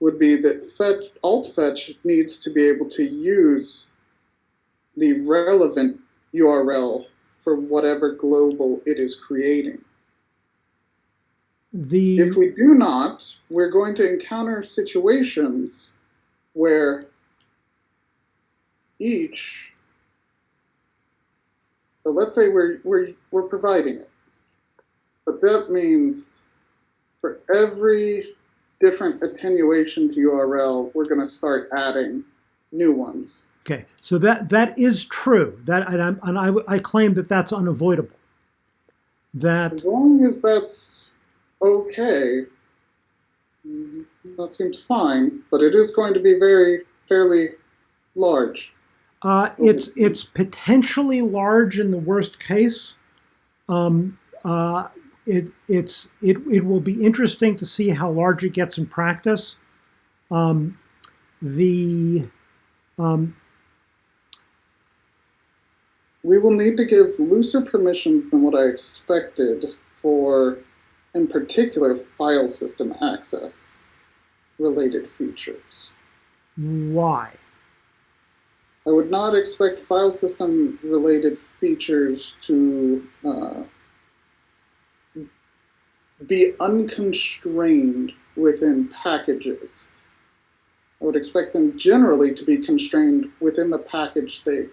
would be that fetch, alt fetch needs to be able to use the relevant URL for whatever global it is creating. The If we do not, we're going to encounter situations where each, so let's say we're, we're, we're providing it, but that means for every different attenuation to URL, we're going to start adding new ones. okay, so that that is true. That and, I'm, and I, I claim that that's unavoidable. That As long as that's okay, that seems fine, but it is going to be very, fairly large. Uh, it's it's potentially large in the worst case. Um, uh, it it's it it will be interesting to see how large it gets in practice. Um, the um, We will need to give looser permissions than what I expected for, in particular, file system access related features. why? I would not expect file system related features to uh, be unconstrained within packages. I would expect them generally to be constrained within the package they,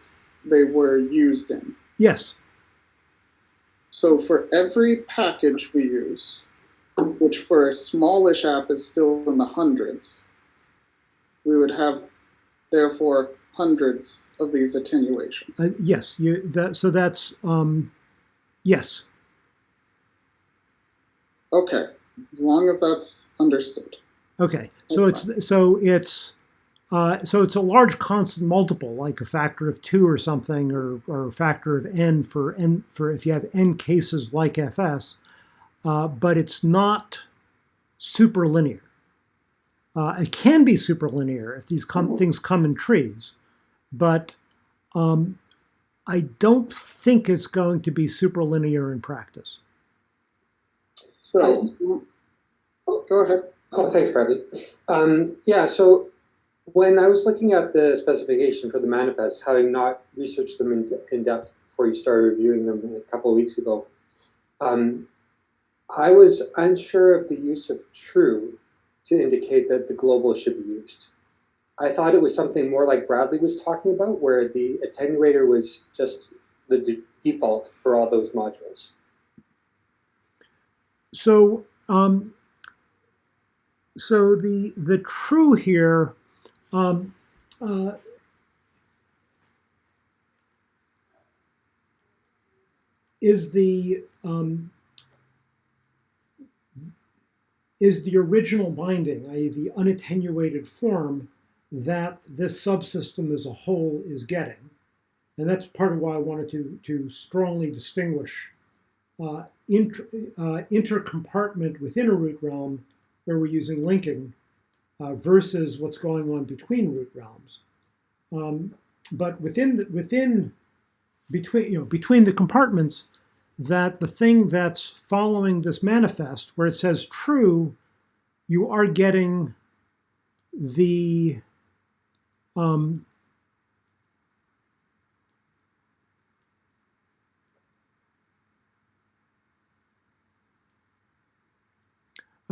they were used in. Yes. So for every package we use, which for a smallish app is still in the hundreds, we would have therefore hundreds of these attenuations. Uh, yes. You that so that's um, yes. Okay, as long as that's understood. Okay, so it's so it's uh, so it's a large constant multiple, like a factor of two or something, or, or a factor of n for n for if you have n cases like fs, uh, but it's not superlinear. Uh, it can be superlinear if these come, things come in trees, but um, I don't think it's going to be superlinear in practice. So, Oh, go ahead. oh, thanks, Bradley. Um, yeah, so when I was looking at the specification for the manifest, having not researched them in, in depth before you started reviewing them a couple of weeks ago, um, I was unsure of the use of true to indicate that the global should be used. I thought it was something more like Bradley was talking about, where the attenuator was just the de default for all those modules. So, um, so the the true here um, uh, is the um, is the original binding, i.e., the unattenuated form that this subsystem as a whole is getting, and that's part of why I wanted to to strongly distinguish uh, uh, intercompartment within a root realm where we're using linking uh, versus what's going on between root realms. Um, but within the, within between you know between the compartments, that the thing that's following this manifest where it says true, you are getting the um,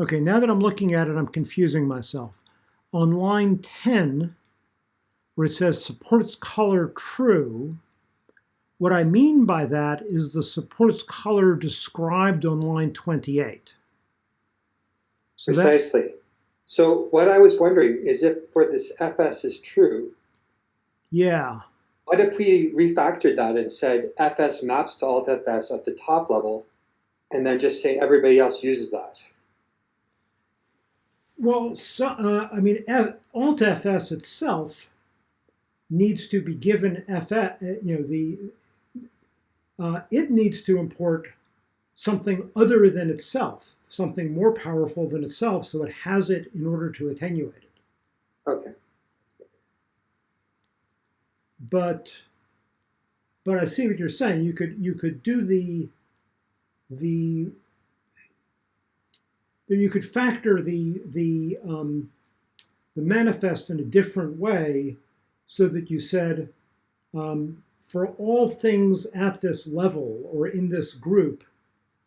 Okay, now that I'm looking at it, I'm confusing myself. On line 10, where it says supports color true, what I mean by that is the supports color described on line 28. So that, Precisely. So what I was wondering is if for this FS is true, yeah, what if we refactored that and said FS maps to alt FS at the top level, and then just say everybody else uses that? Well, so, uh, I mean, F, Alt FS itself needs to be given FS. uh, You know, the uh, it needs to import something other than itself, something more powerful than itself, so it has it in order to attenuate it. Okay. But, but I see what you're saying. You could you could do the the you could factor the the um, the manifest in a different way, so that you said um, for all things at this level or in this group,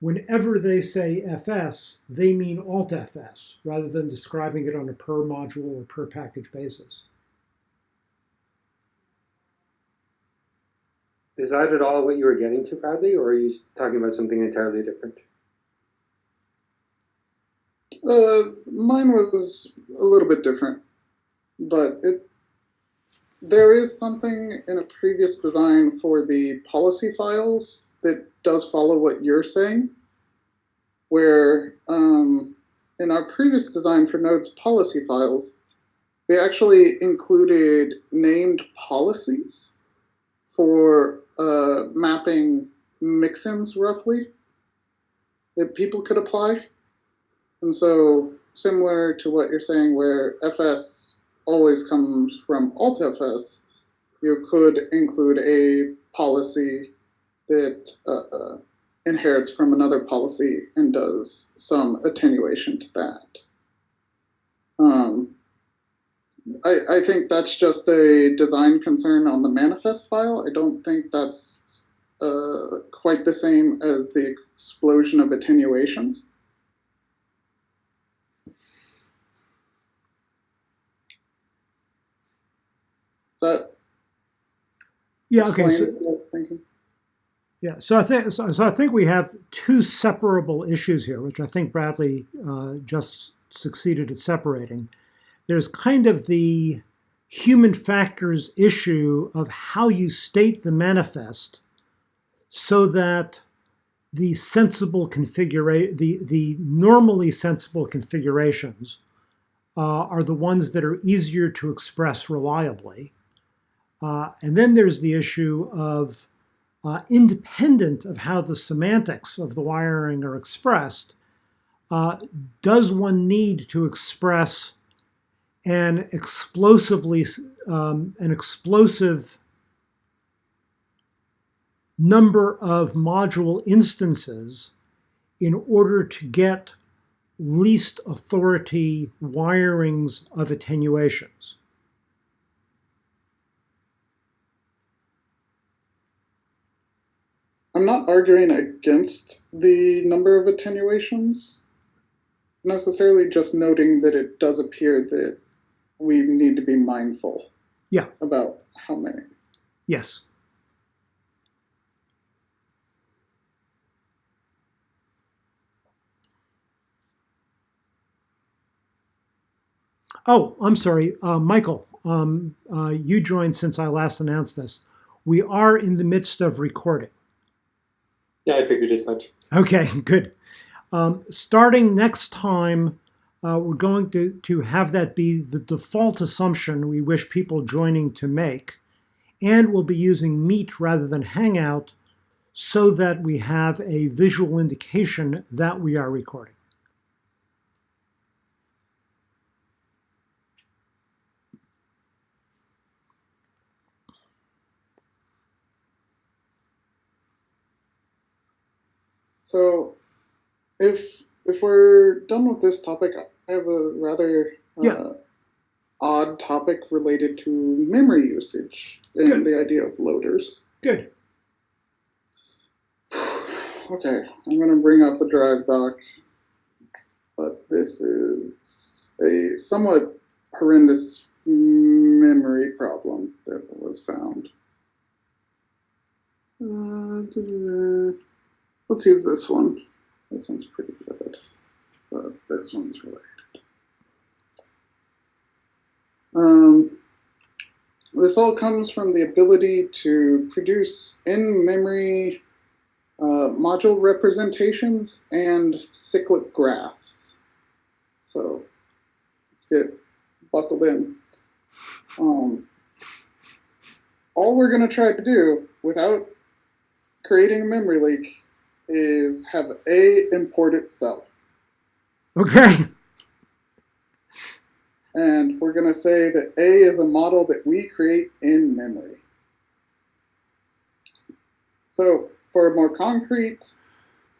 whenever they say FS, they mean Alt FS rather than describing it on a per module or per package basis. Is that at all what you were getting to, Bradley, or are you talking about something entirely different? Uh, mine was a little bit different, but it there is something in a previous design for the policy files that does follow what you're saying, where um, in our previous design for nodes policy files, we actually included named policies for uh, mapping mixins roughly that people could apply. And so, similar to what you're saying, where FS always comes from AltFS, you could include a policy that uh, uh, inherits from another policy and does some attenuation to that. Um, I, I think that's just a design concern on the manifest file. I don't think that's uh, quite the same as the explosion of attenuations. That Yeah. Okay. So, I? Yeah, so I think so, so I think we have two separable issues here, which I think Bradley uh, just succeeded at separating. There's kind of the human factors issue of how you state the manifest, so that the sensible configuration, the the normally sensible configurations, uh, are the ones that are easier to express reliably. Uh, and then there's the issue of uh, independent of how the semantics of the wiring are expressed, uh, does one need to express an explosively um, an explosive number of module instances in order to get least authority wirings of attenuations? I'm not arguing against the number of attenuations, necessarily just noting that it does appear that we need to be mindful Yeah. about how many. Yes. Oh, I'm sorry, uh, Michael. Um, uh, you joined since I last announced this. We are in the midst of recording. Yeah, I figured as much. Okay, good. Um, starting next time, uh, we're going to, to have that be the default assumption we wish people joining to make. And we'll be using Meet rather than Hangout so that we have a visual indication that we are recording. So, if if we're done with this topic, I have a rather uh, Yeah. odd topic related to memory usage and Good. the idea of loaders. Good. Okay, I'm going to bring up a drive doc, but this is a somewhat horrendous memory problem that was found. Uh. Let's use this one. This one's pretty good, but this one's related. Um, this all comes from the ability to produce in-memory uh, module representations and cyclic graphs. So let's get buckled in. Um, all we're going to try to do without creating a memory leak is have A import itself. Okay. And we're going to say that A is a model that we create in memory. So for a more concrete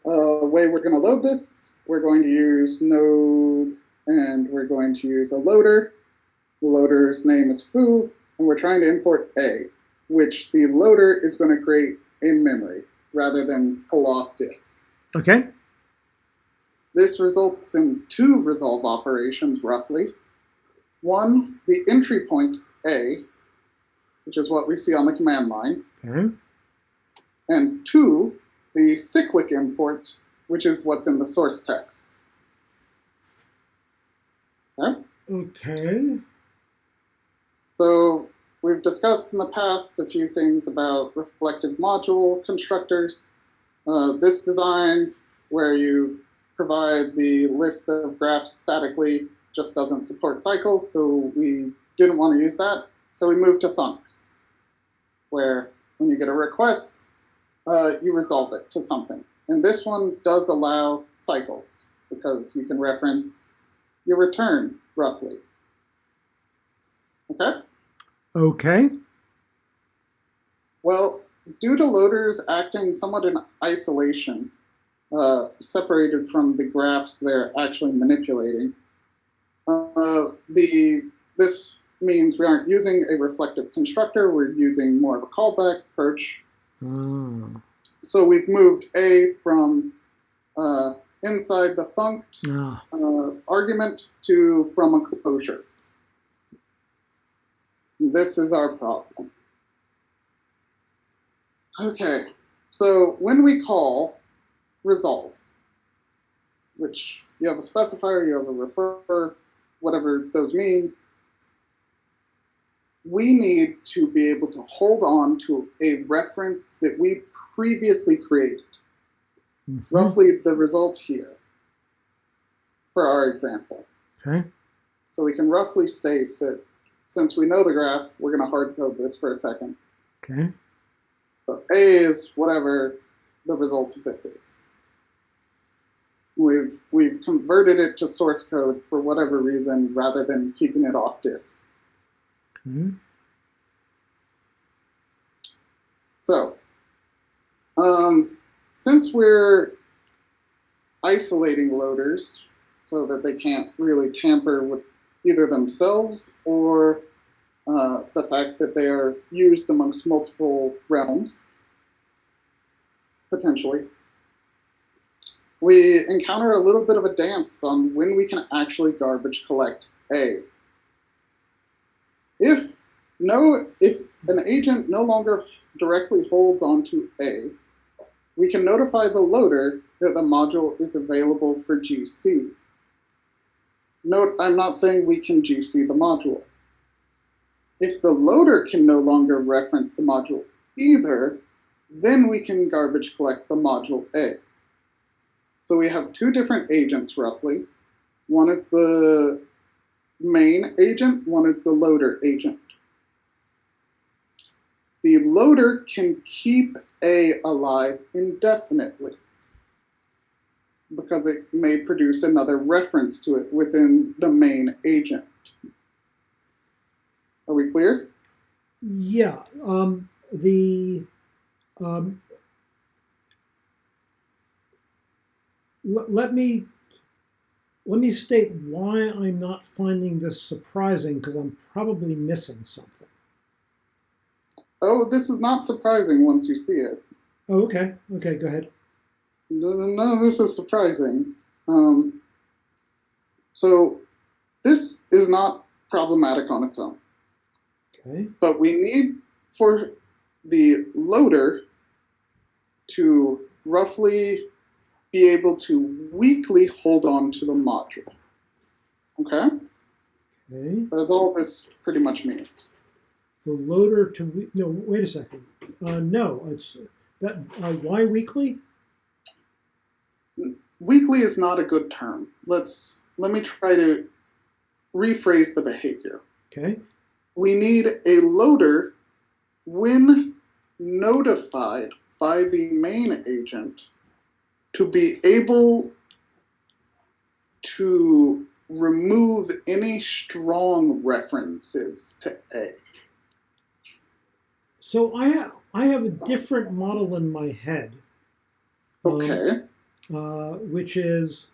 uh, way we're going to load this, we're going to use node and we're going to use a loader. The loader's name is foo, and we're trying to import A, which the loader is going to create in memory rather than pull off disk. Okay. This results in two resolve operations roughly. One, the entry point A, which is what we see on the command line, Okay. and two, the cyclic import, which is what's in the source text. Okay? Okay. So we've discussed in the past a few things about reflective module constructors. Uh, this design, where you provide the list of graphs statically, just doesn't support cycles, so we didn't want to use that. So we moved to thunks, where when you get a request, uh, you resolve it to something. And this one does allow cycles, because you can reference your return roughly. Okay? Okay. Well, due to loaders acting somewhat in isolation, uh, separated from the graphs they're actually manipulating, uh, the this means we aren't using a reflective constructor. We're using more of a callback approach. Ah. So we've moved A from uh, inside the thunked Ah. uh, argument to from a closure. This is our problem. Okay, so when we call resolve, which you have a specifier, you have a refer, whatever those mean, we need to be able to hold on to a reference that we previously created Mhm. roughly the result here for our example. Okay. So we can roughly state that since we know the graph, we're going to hard code this for a second. Okay. So A is whatever the result of this is. We've, we've converted it to source code for whatever reason rather than keeping it off disk. Okay. So, um, since we're isolating loaders so that they can't really tamper with either themselves or uh, the fact that they are used amongst multiple realms, potentially, we encounter a little bit of a dance on when we can actually garbage collect A. If no, if an agent no longer directly holds onto A, we can notify the loader that the module is available for GC. Note, I'm not saying we can GC the module. If the loader can no longer reference the module either, then we can garbage collect the module A. So we have two different agents roughly. One is the main agent, one is the loader agent. The loader can keep A alive indefinitely because it may produce another reference to it within the main agent. Are we clear? Yeah. Um, the um, l- let me let me state why I'm not finding this surprising because I'm probably missing something. Oh, this is not surprising once you see it. Oh, okay. Okay. Go ahead. No, no, no, this is surprising. Um, so this is not problematic on its own, Okay. but we need for the loader to roughly be able to weakly hold on to the module. Okay? Okay. That's all this pretty much means. the loader to, no, wait a second. Uh, no, it's, that, uh, why weakly? Weakly is not a good term. Let's let me try to rephrase the behavior. Okay, We need a loader when notified by the main agent to be able to remove any strong references to A. so I, ha- I have a different model in my head. um, Okay. Uh, which is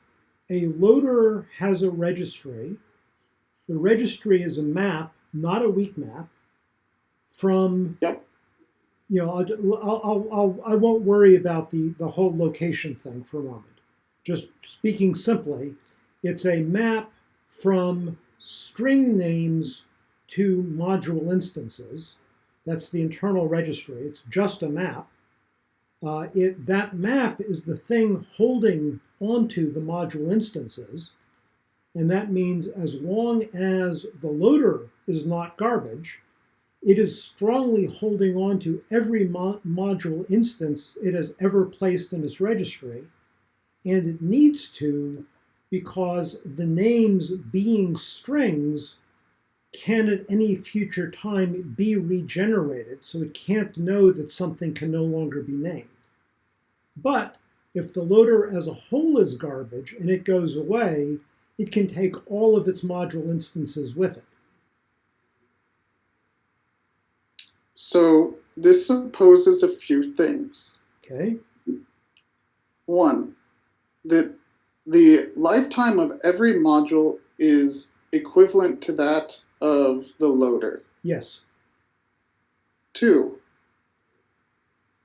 a loader has a registry. The registry is a map, not a weak map, from. Yep. You know, I'll, I'll, I'll, I'll, I won't worry about the, the whole location thing for a moment. Just speaking simply, it's a map from string names to module instances. That's the internal registry. It's just a map. Uh, it, that map is the thing holding onto the module instances. And that means as long as the loader is not garbage, it is strongly holding on to every mo- module instance it has ever placed in its registry. And it needs to because the names being strings can at any future time be regenerated, so it can't know that something can no longer be named. But if the loader as a whole is garbage and it goes away, it can take all of its module instances with it. So this supposes a few things. Okay? One, that the lifetime of every module is equivalent to that of the loader. Yes. Two,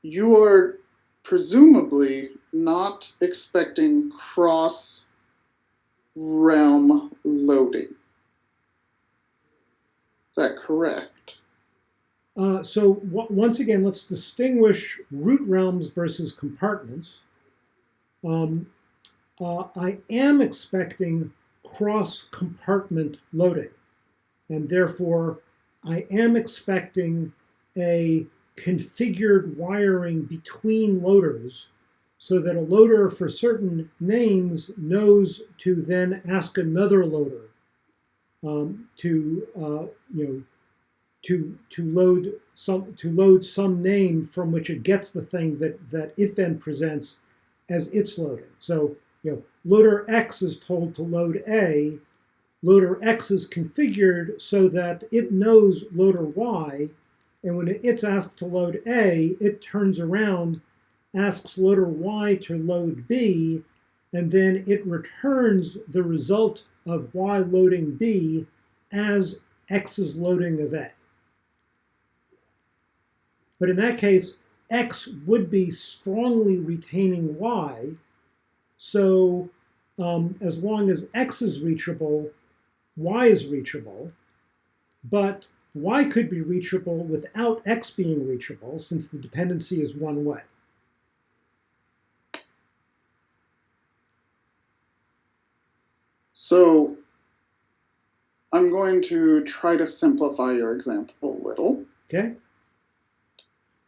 you are presumably not expecting cross realm loading. Is that correct? Uh, so once again, let's distinguish root realms versus compartments. Um, uh, I am expecting cross compartment loading, and therefore I am expecting a configured wiring between loaders so that a loader for certain names knows to then ask another loader um, to uh, you know to to load some to load some name from which it gets the thing that that it then presents as its loader. So you know loader X is told to load A, loader X is configured so that it knows loader Y, and when it's asked to load A, it turns around, asks loader Y to load B, and then it returns the result of Y loading B as X's loading of A. But in that case, X would be strongly retaining Y. So um, as long as X is reachable, Y is reachable. But Y could be reachable without X being reachable since the dependency is one way. So I'm going to try to simplify your example a little. Okay?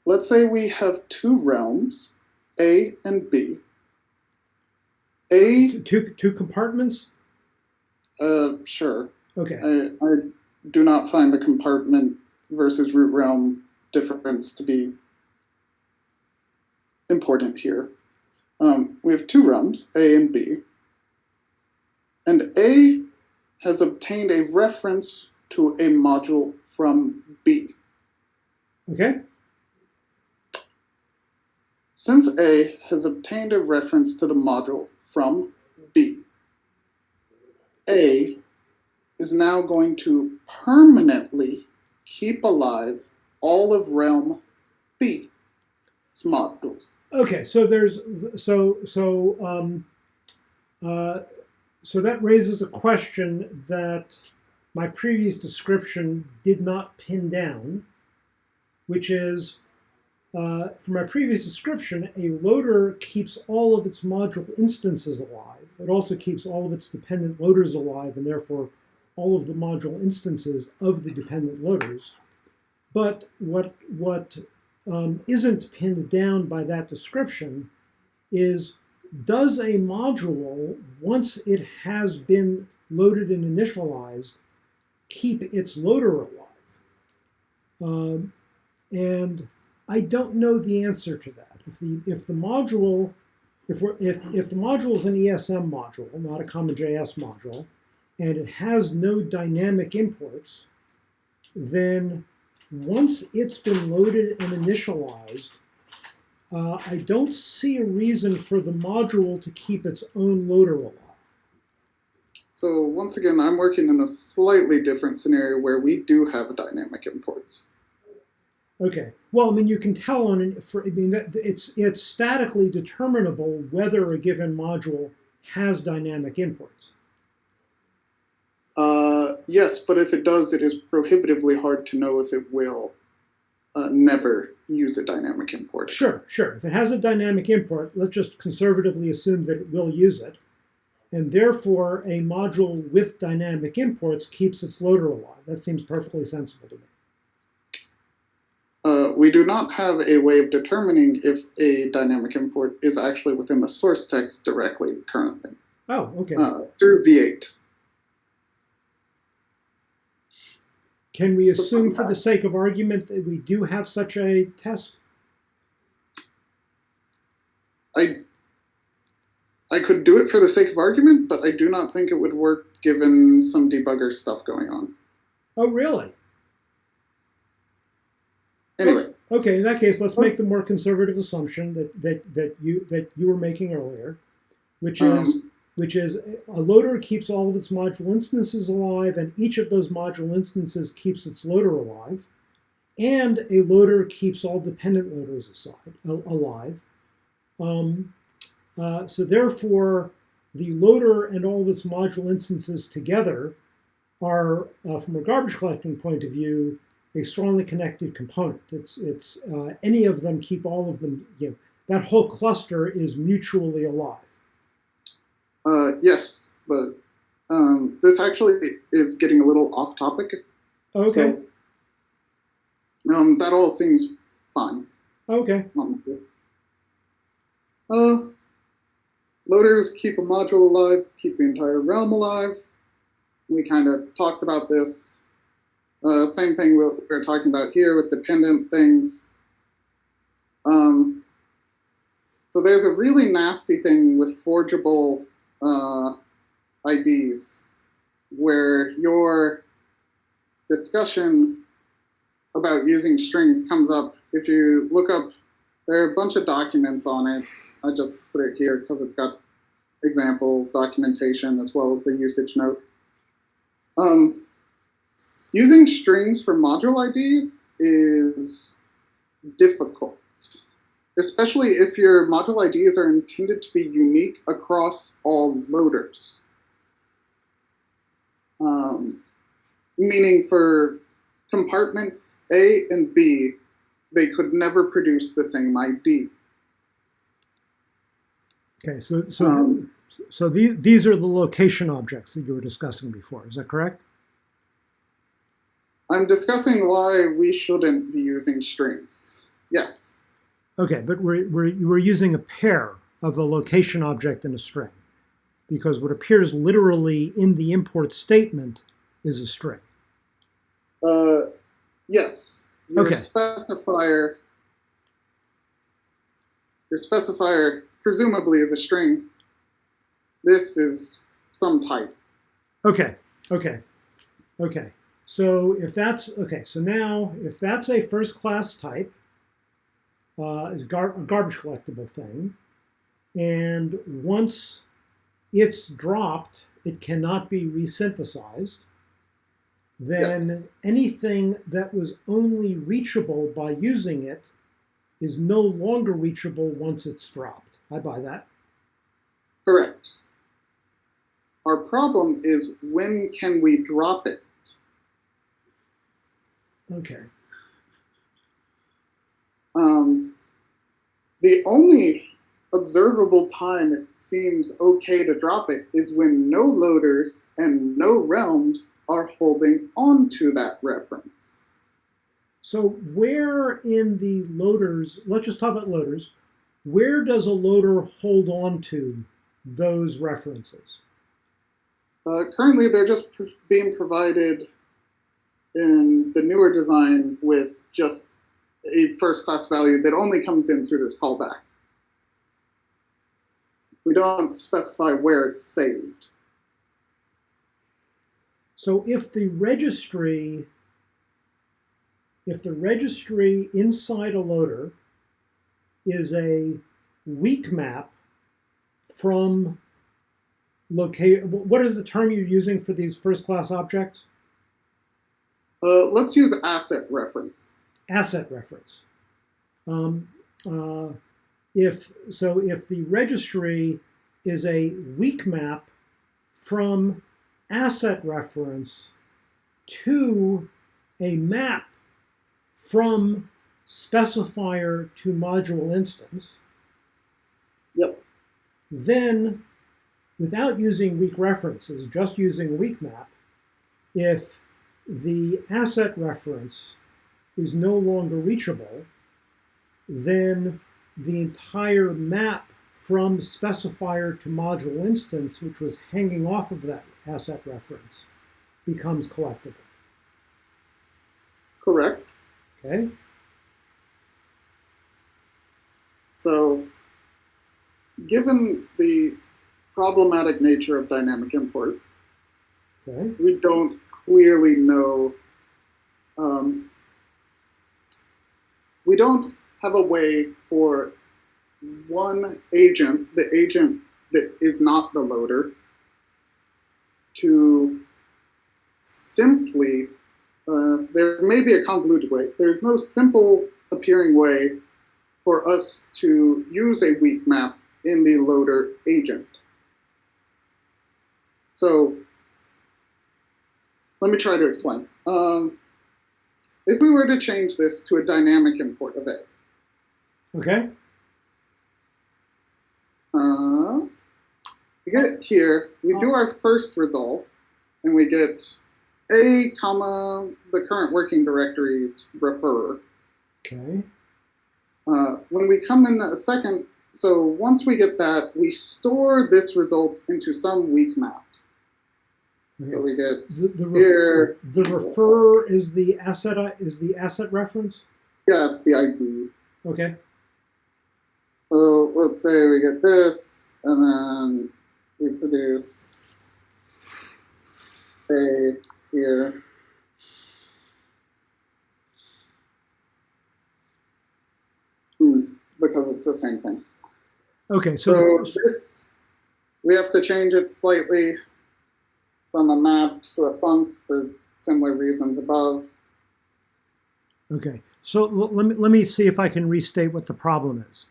Let's say we have two realms, A and B. A, Two, two, two compartments? Uh, sure. Okay. I, I do not find the compartment versus root realm difference to be important here. Um, we have two realms, A and B. And A has obtained a reference to a module from B. Okay? Since A has obtained a reference to the module from B, A is now going to permanently keep alive all of realm B. Its modules. Okay, so there's so so um, uh, so that raises a question that my previous description did not pin down, which is uh, for my previous description, a loader keeps all of its module instances alive. It also keeps all of its dependent loaders alive, and therefore all of the module instances of the dependent loaders. but what what um, isn't pinned down by that description is does a module once it has been loaded and initialized keep its loader alive? Um, and I don't know the answer to that. If the if the module if we're if if the module is an ESM module, not a CommonJS module, and it has no dynamic imports, then once it's been loaded and initialized, uh, I don't see a reason for the module to keep its own loader alive. So once again, I'm working in a slightly different scenario where we do have dynamic imports. Okay. Well, I mean, you can tell on an, for, I mean, that it's it's statically determinable whether a given module has dynamic imports. Uh, yes, but if it does, it is prohibitively hard to know if it will uh, never use a dynamic import. Sure, sure. If it has a dynamic import, let's just conservatively assume that it will use it. And therefore, a module with dynamic imports keeps its loader alive. That seems perfectly sensible to me. We do not have a way of determining if a dynamic import is actually within the source text directly currently Oh, okay. uh, through V8. Can we assume, for the sake of argument, that we do have such a test? I I could do it for the sake of argument, but I do not think it would work given some debugger stuff going on. Oh, really? Anyway, Okay, in that case, let's make the more conservative assumption that, that, that you that you were making earlier, which is Um, which is a loader keeps all of its module instances alive, and each of those module instances keeps its loader alive, and a loader keeps all dependent loaders aside, alive. Um, uh, so therefore, the loader and all of its module instances together are, uh, from a garbage collecting point of view, a strongly connected component. It's it's uh, any of them keep all of them. You know, that whole cluster is mutually alive. uh, yes, but um, this actually is getting a little off topic. Okay. So, um, that all seems fine, Okay. honestly. Uh, loaders keep a module alive, keep the entire realm alive. We kind of talked about this. Uh, same thing we we're talking about here with dependent things. Um, so there's a really nasty thing with forgeable uh, IDs where your discussion about using strings comes up. If you look up, there are a bunch of documents on it. I just put it here because it's got example documentation as well as a usage note. Um, using strings for module IDs is difficult, especially if your module IDs are intended to be unique across all loaders. Um, meaning for compartments A and B, they could never produce the same ID. Okay. So so Um, so the, these are the location objects that you were discussing before. Is that correct? I'm discussing why we shouldn't be using strings. Yes. Okay, but we're, we're, we're using a pair of a location object and a string because what appears literally in the import statement is a string. Uh, yes. Your Okay. specifier, your specifier presumably is a string. This is some type. Okay, okay, okay. So if that's, okay, so now if that's a first class type, uh, is gar- a garbage collectible thing, and once it's dropped, it cannot be resynthesized, then Yes. anything that was only reachable by using it is no longer reachable once it's dropped. I buy that. Correct. Our problem is when can we drop it? Okay. Um, the only observable time it seems okay to drop it is when no loaders and no realms are holding on to that reference. So where in the loaders, let's just talk about loaders, where does a loader hold on to those references? Uh, currently, they're just pr- being provided in the newer design with just a first class value that only comes in through this callback. We don't specify where it's saved. So if the registry, if the registry inside a loader is a weak map from locate, what is the term you're using for these first class objects? Uh, let's use asset reference. Asset reference. Um, uh, if so, if the registry is a weak map from asset reference to a map from specifier to module instance, Yep. then without using weak references, just using weak map, if the asset reference is no longer reachable, then the entire map from specifier to module instance, which was hanging off of that asset reference, becomes collectible. Correct. Okay? So, given the problematic nature of dynamic import, Okay? we don't clearly know. Um, we don't have a way for one agent, the agent that is not the loader, to simply, uh, there may be a convoluted way. There's no simple appearing way for us to use a weak map in the loader agent. So let me try to explain. Um, if we were to change this to a dynamic import of A, Okay? uh, we get it here, we do our first resolve, and we get A, comma, the current working directories refer. Okay. Uh, when we come in a second, so once we get that, we store this result into some weak map. So okay. we get The, the, Here. refer, the refer is the asset is the asset reference. yeah, it's the ID. Okay. So let's say we get this, and then we produce A here. Hmm, because it's the same thing. Okay. So So, this, we have to change it slightly from a map to a func for similar reasons above. Okay, so let me, let me see if I can restate what the problem is.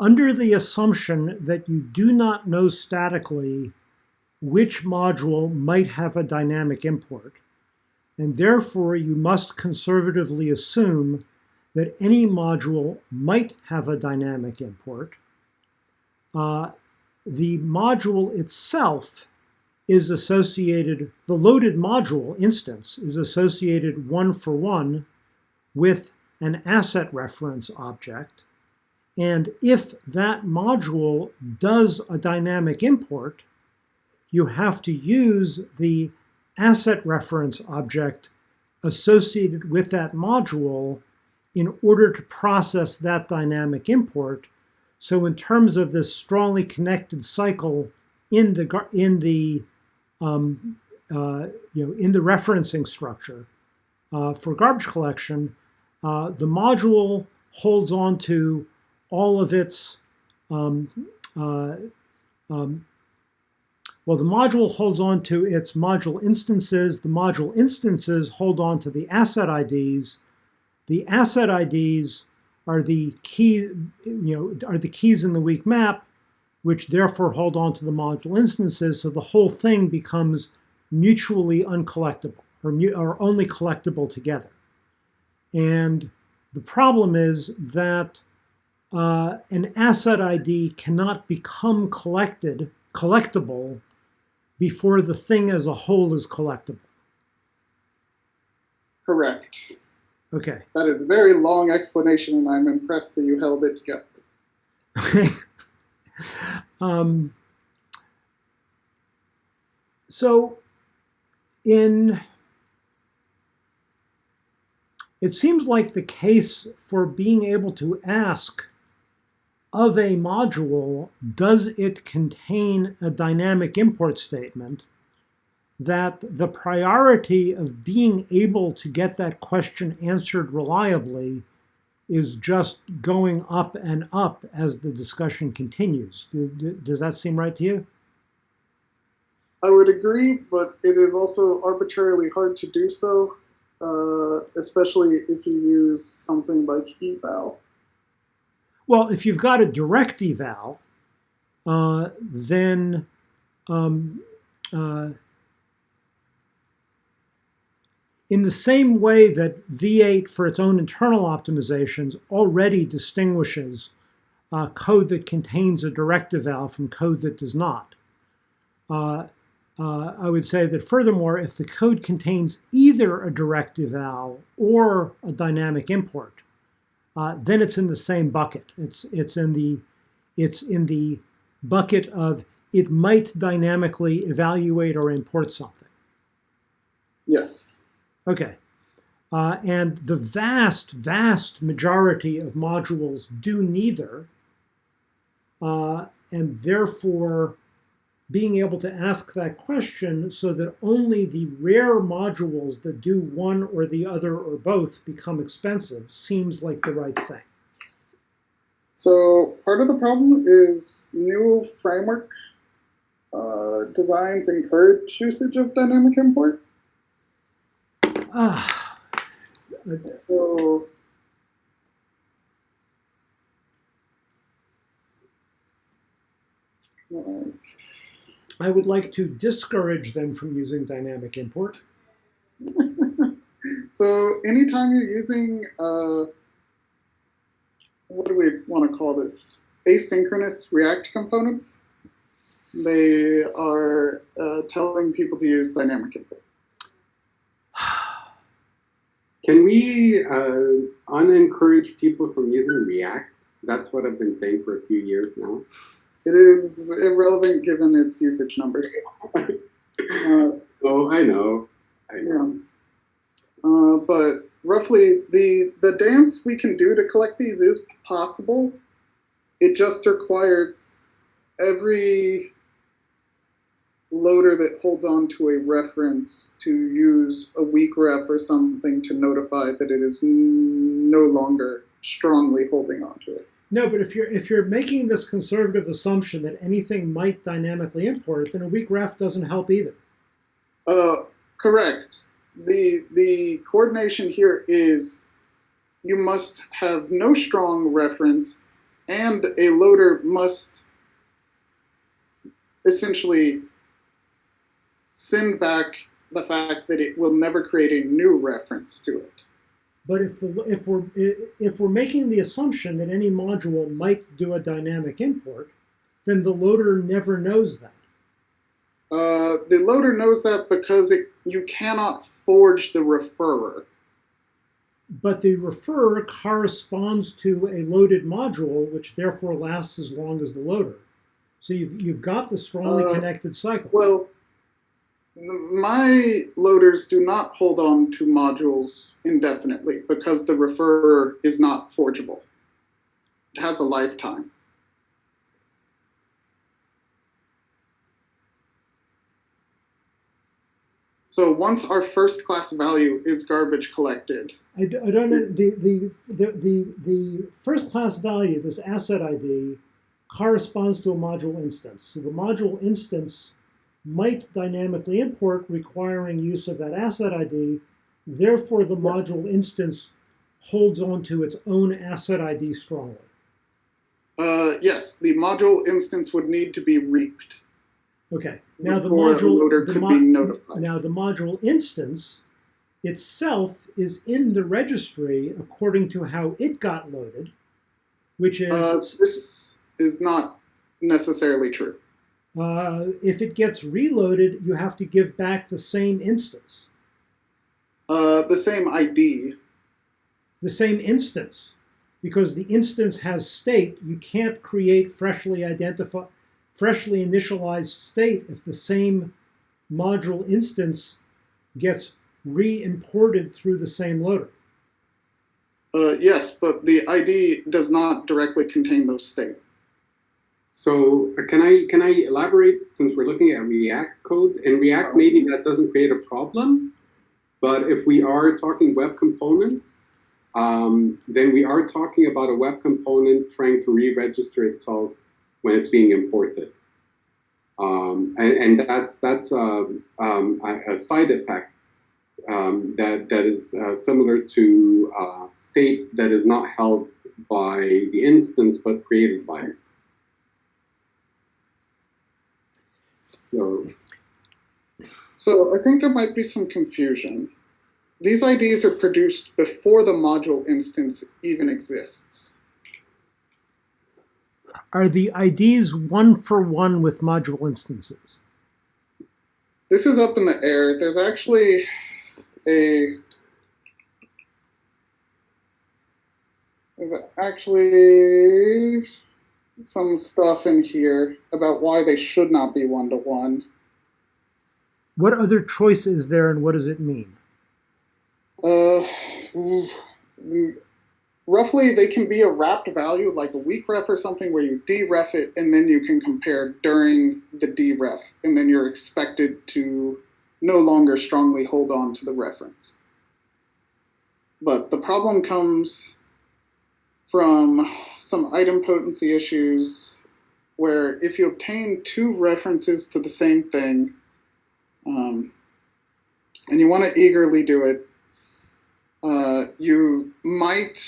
Under the assumption that you do not know statically which module might have a dynamic import, and therefore you must conservatively assume that any module might have a dynamic import, uh, the module itself is associated, the loaded module instance is associated one for one with an asset reference object. And if that module does a dynamic import, you have to use the asset reference object associated with that module in order to process that dynamic import. So in terms of this strongly connected cycle in the in the um, uh, you know in the referencing structure uh, for garbage collection, uh, the module holds on to all of its um, uh, um, well, the module holds on to its module instances. The module instances hold on to the asset IDs. The asset IDs are the key, you know, are the keys in the weak map, which therefore hold on to the module instances. So the whole thing becomes mutually uncollectible or, mu- or only collectible together. And the problem is that uh, an asset ID cannot become collected, collectible, before the thing as a whole is collectible. Correct. Okay. That is a very long explanation, and I'm impressed that you held it together. Um, so, in it seems like the case for being able to ask of a module, does it contain a dynamic import statement, that the priority of being able to get that question answered reliably is just going up and up as the discussion continues. Does that seem right to you? I would agree, but it is also arbitrarily hard to do so, uh, especially if you use something like eval. Well, if you've got a direct eval, uh, then um, uh, in the same way that V8 for its own internal optimizations already distinguishes uh, code that contains a direct eval from code that does not. Uh, uh, I would say that furthermore, if the code contains either a direct eval or a dynamic import, uh, then it's in the same bucket. It's it's in the it's in the bucket of it might dynamically evaluate or import something. Yes. Okay. Uh, and the vast, vast majority of modules do neither. Uh, and therefore, being able to ask that question so that only the rare modules that do one or the other or both become expensive seems like the right thing. So part of the problem is new framework uh, designs encourage usage of dynamic import. Ah. so I would like to discourage them from using dynamic import. so anytime you're using, uh, what do we want to call this? Asynchronous React components, they are uh, telling people to use dynamic import. Can we uh, unencourage people from using React? That's what I've been saying for a few years now. It is irrelevant given its usage numbers. uh, oh, I know. I know. Yeah. Uh, but roughly, the the dance we can do to collect these is possible. It just requires every loader that holds on to a reference to use a weak ref or something to notify that it is no longer strongly holding on to it. No, but if you're if you're making this conservative assumption that anything might dynamically import, then a weak ref doesn't help either. Uh, correct. The the coordination here is you must have no strong reference, and a loader must essentially send back the fact that it will never create a new reference to it. But if the if we're if we're making the assumption that any module might do a dynamic import, then the loader never knows that. Uh, the loader knows that because it, you cannot forge the referrer. But the referrer corresponds to a loaded module, which therefore lasts as long as the loader. So you've, you've got the strongly uh, connected cycle. Well, my loaders do not hold on to modules indefinitely because the referrer is not forgeable. It has a lifetime. So once our first class value is garbage collected. I, don't know, the, the, the, the, the first class value, this asset ID, corresponds to a module instance. So the module instance might dynamically import requiring use of that asset ID. Therefore, the module instance holds on to its own asset ID strongly. Uh, yes, the module instance would need to be reaped. Okay. Now the module the mo Now the module instance itself is in the registry according to how it got loaded, which is uh, this is not necessarily true. Uh, if it gets reloaded, you have to give back the same instance. Uh, the same ID. the same instance because the instance has state. You can't create freshly identify, freshly initialized state if the same module instance gets re-imported through the same loader. Uh, yes, but the ID does not directly contain those state. So uh, can I can I elaborate since we're looking at React code? In React, maybe that doesn't create a problem, but if we are talking web components, um, then we are talking about a web component trying to re-register itself when it's being imported. Um, and, and that's that's um, um, a, a side effect um, that that is uh, similar to uh, state that is not held by the instance but created by it. So, So I think there might be some confusion. These IDs are produced before the module instance even exists. Are the IDs one for one with module instances? This is up in the air. There's actually a there's actually some stuff in here about why they should not be one to one. What other choice is there and what does it mean? Uh, roughly, they can be a wrapped value, like a weak ref or something, where you deref it and then you can compare during the deref, and then you're expected to no longer strongly hold on to the reference. But the problem comes from some idempotency issues where if you obtain two references to the same thing, um, and you want to eagerly do it, uh, you might,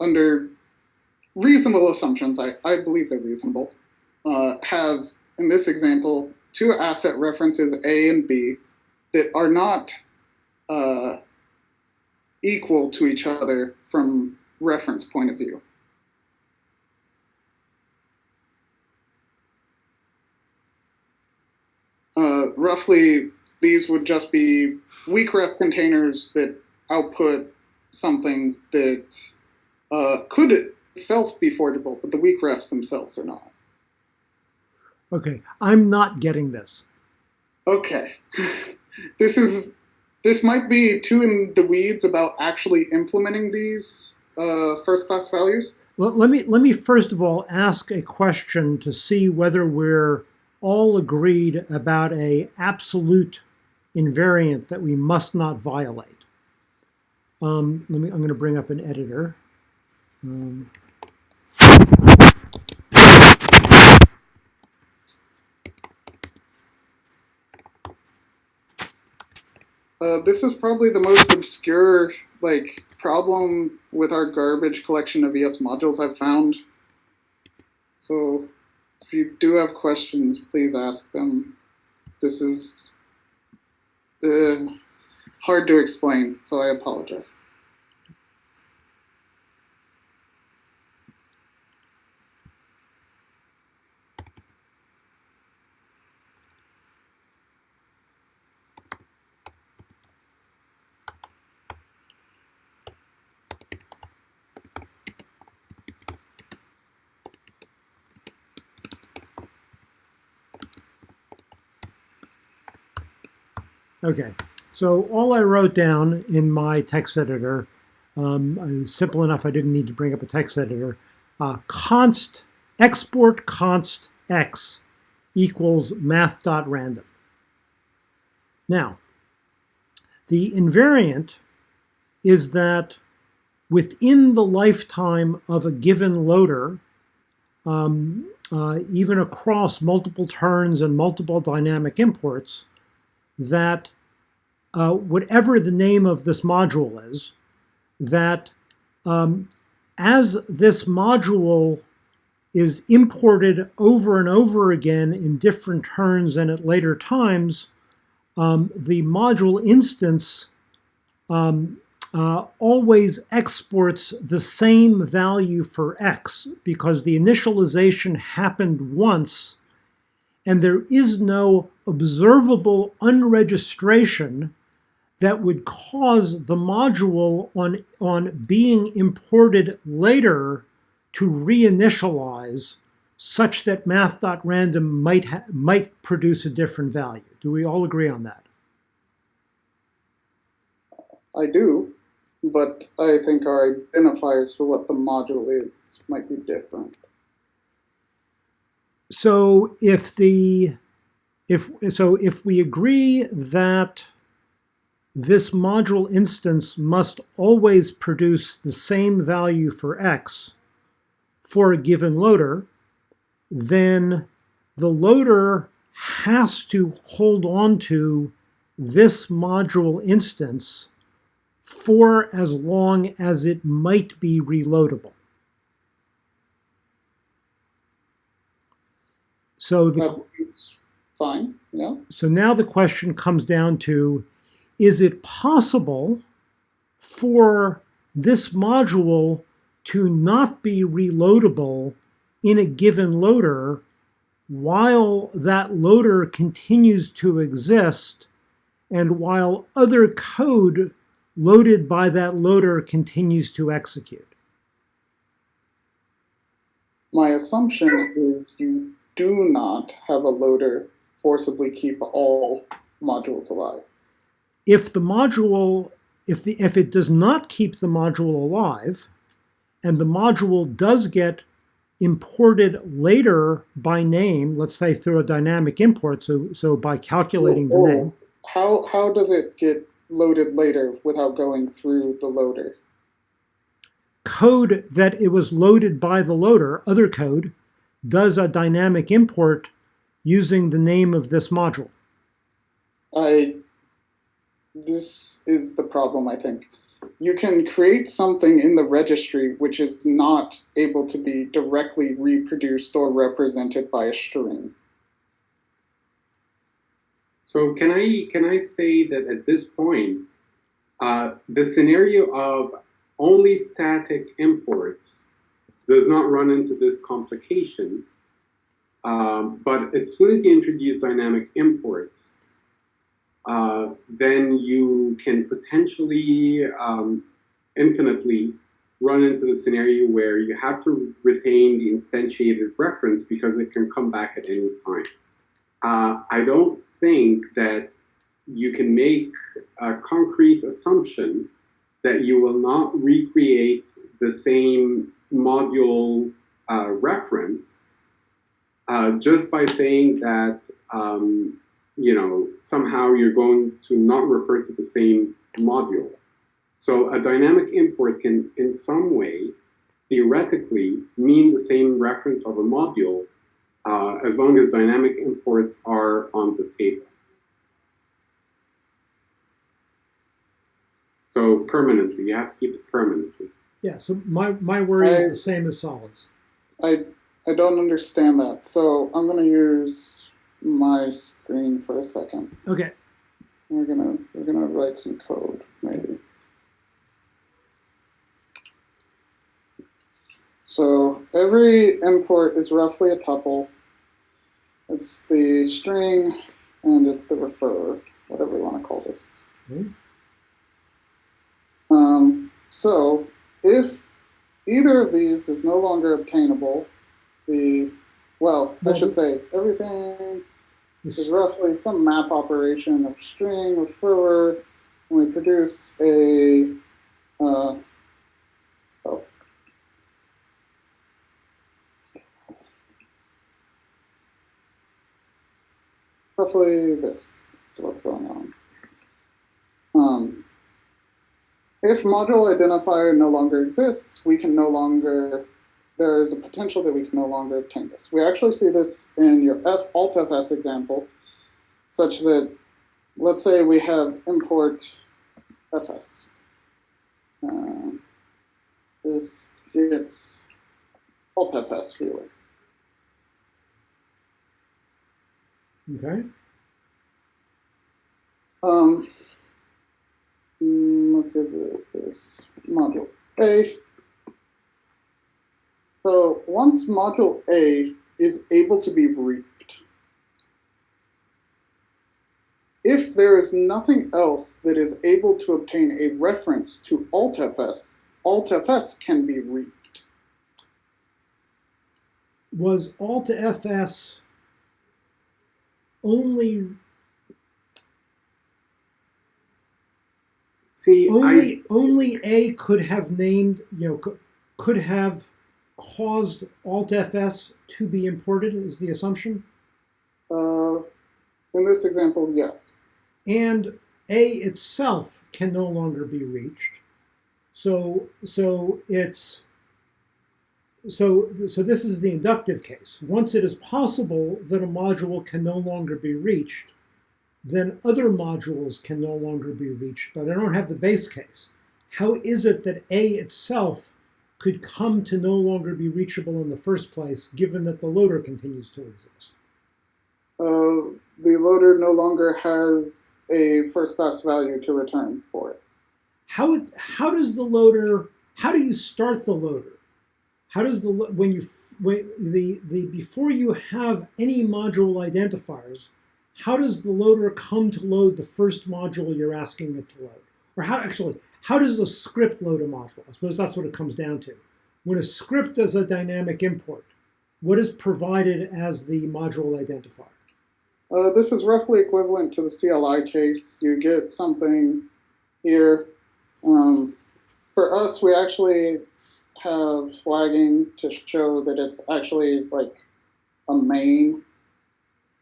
under reasonable assumptions, I, I believe they're reasonable, uh, have, in this example, two asset references A and B that are not uh, equal to each other from reference point of view. Uh, roughly, these would just be weak ref containers that output something that uh, could itself be forgeable, but the weak refs themselves are not. Okay, I'm not getting this. Okay, this is this might be too in the weeds about actually implementing these uh, first class values. Well, let me let me first of all ask a question to see whether we're all agreed about a absolute invariant that we must not violate. Um, let me. I'm going to bring up an editor. Um, Uh, this is probably the most obscure like problem with our garbage collection of ES modules I've found. So you do have questions, please ask them. This is uh, hard to explain, so I apologize. Okay, so all I wrote down in my text editor, um, simple enough I didn't need to bring up a text editor, uh, const, export const x equals math.random. Now, the invariant is that within the lifetime of a given loader, um, uh, even across multiple turns and multiple dynamic imports, that uh, whatever the name of this module is, that um, as this module is imported over and over again in different turns and at later times, um, the module instance um, uh, always exports the same value for x because the initialization happened once and there is no observable unregistration that would cause the module on, on being imported later to reinitialize such that math.random might, might produce a different value. Do we all agree on that? I do, but I think our identifiers for what the module is might be different. So if the if so if we agree that this module instance must always produce the same value for x for a given loader, then the loader has to hold on to this module instance for as long as it might be reloadable. So the, fine, yeah. so now the question comes down to, is it possible for this module to not be reloadable in a given loader while that loader continues to exist and while other code loaded by that loader continues to execute? My assumption is you do not have a loader forcibly keep all modules alive. If the module, if, the, if it does not keep the module alive, and the module does get imported later by name, let's say through a dynamic import, so, so by calculating the Oh, oh. name, How, how does it get loaded later without going through the loader? code that it was loaded by the loader, other code, does a dynamic import using the name of this module. I, this is the problem, I think. You can create something in the registry which is not able to be directly reproduced or represented by a string. So can I can I say that at this point, uh, the scenario of only static imports does not run into this complication. Um, but as soon as you introduce dynamic imports, uh, then you can potentially um, infinitely run into the scenario where you have to retain the instantiated reference because it can come back at any time. Uh, I don't think that you can make a concrete assumption that you will not recreate the same module uh, reference uh, just by saying that um, you know somehow you're going to not refer to the same module. So a dynamic import can, in some way, theoretically, mean the same reference of a module uh, as long as dynamic imports are on the table. So permanently, you have to keep it permanently. Yeah, so my, my worry is the same as Solid's. I, I don't understand that, so I'm gonna use my screen for a second. Okay, We're gonna, we're gonna write some code, maybe. So every import is roughly a tuple. It's the string and it's the refer, whatever you want to call this. Hmm. Um, so if either of these is no longer obtainable, the, well, I should say everything this- is roughly some map operation of string refer, and we produce a, uh, oh. Roughly this is what's going on. Um, if module identifier no longer exists, we can no longer, there is a potential that we can no longer obtain this. We actually see this in your F, altfs example, such that, let's say we have import fs. Uh, this gets altfs really. okay, Um, mm, let's get the, this module A. So once module A is able to be reaped, if there is nothing else that is able to obtain a reference to altfs, altfs can be reaped. Was altfs only See, only only A could have named you know could, could have caused alt fs to be imported is the assumption Uh, in this example, yes. and A itself can no longer be reached. So so it's so so this is the inductive case. Once it is possible that a module can no longer be reached, then other modules can no longer be reached, but I don't have the base case. How is it that A itself could come to no longer be reachable in the first place, given that the loader continues to exist? Uh, the loader no longer has a first class value to return for it. How how does the loader? How do you start the loader? How does the when you when the the before you have any module identifiers? How does the loader come to load the first module you're asking it to load? Or how actually how does a script load a module? I suppose that's what it comes down to. When a script does a dynamic import, what is provided as the module identifier? Uh, this is roughly equivalent to the CLI case. You get something here. Um, for us, we actually have flagging to show that it's actually like a main.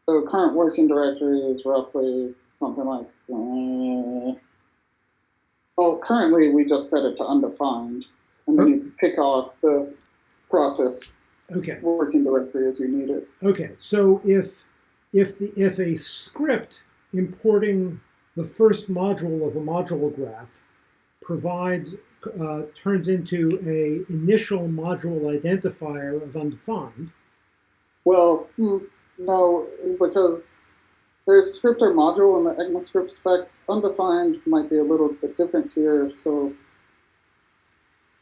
So current working directory is roughly something like, uh, well, currently we just set it to undefined, and then you pick off the process Okay. working directory as you need it. Okay, so if if the if a script importing the first module of a module graph provides uh, turns into a initial module identifier of undefined, Well, hmm, no, because there's script or module in the ECMAScript spec. Undefined might be a little bit different here. So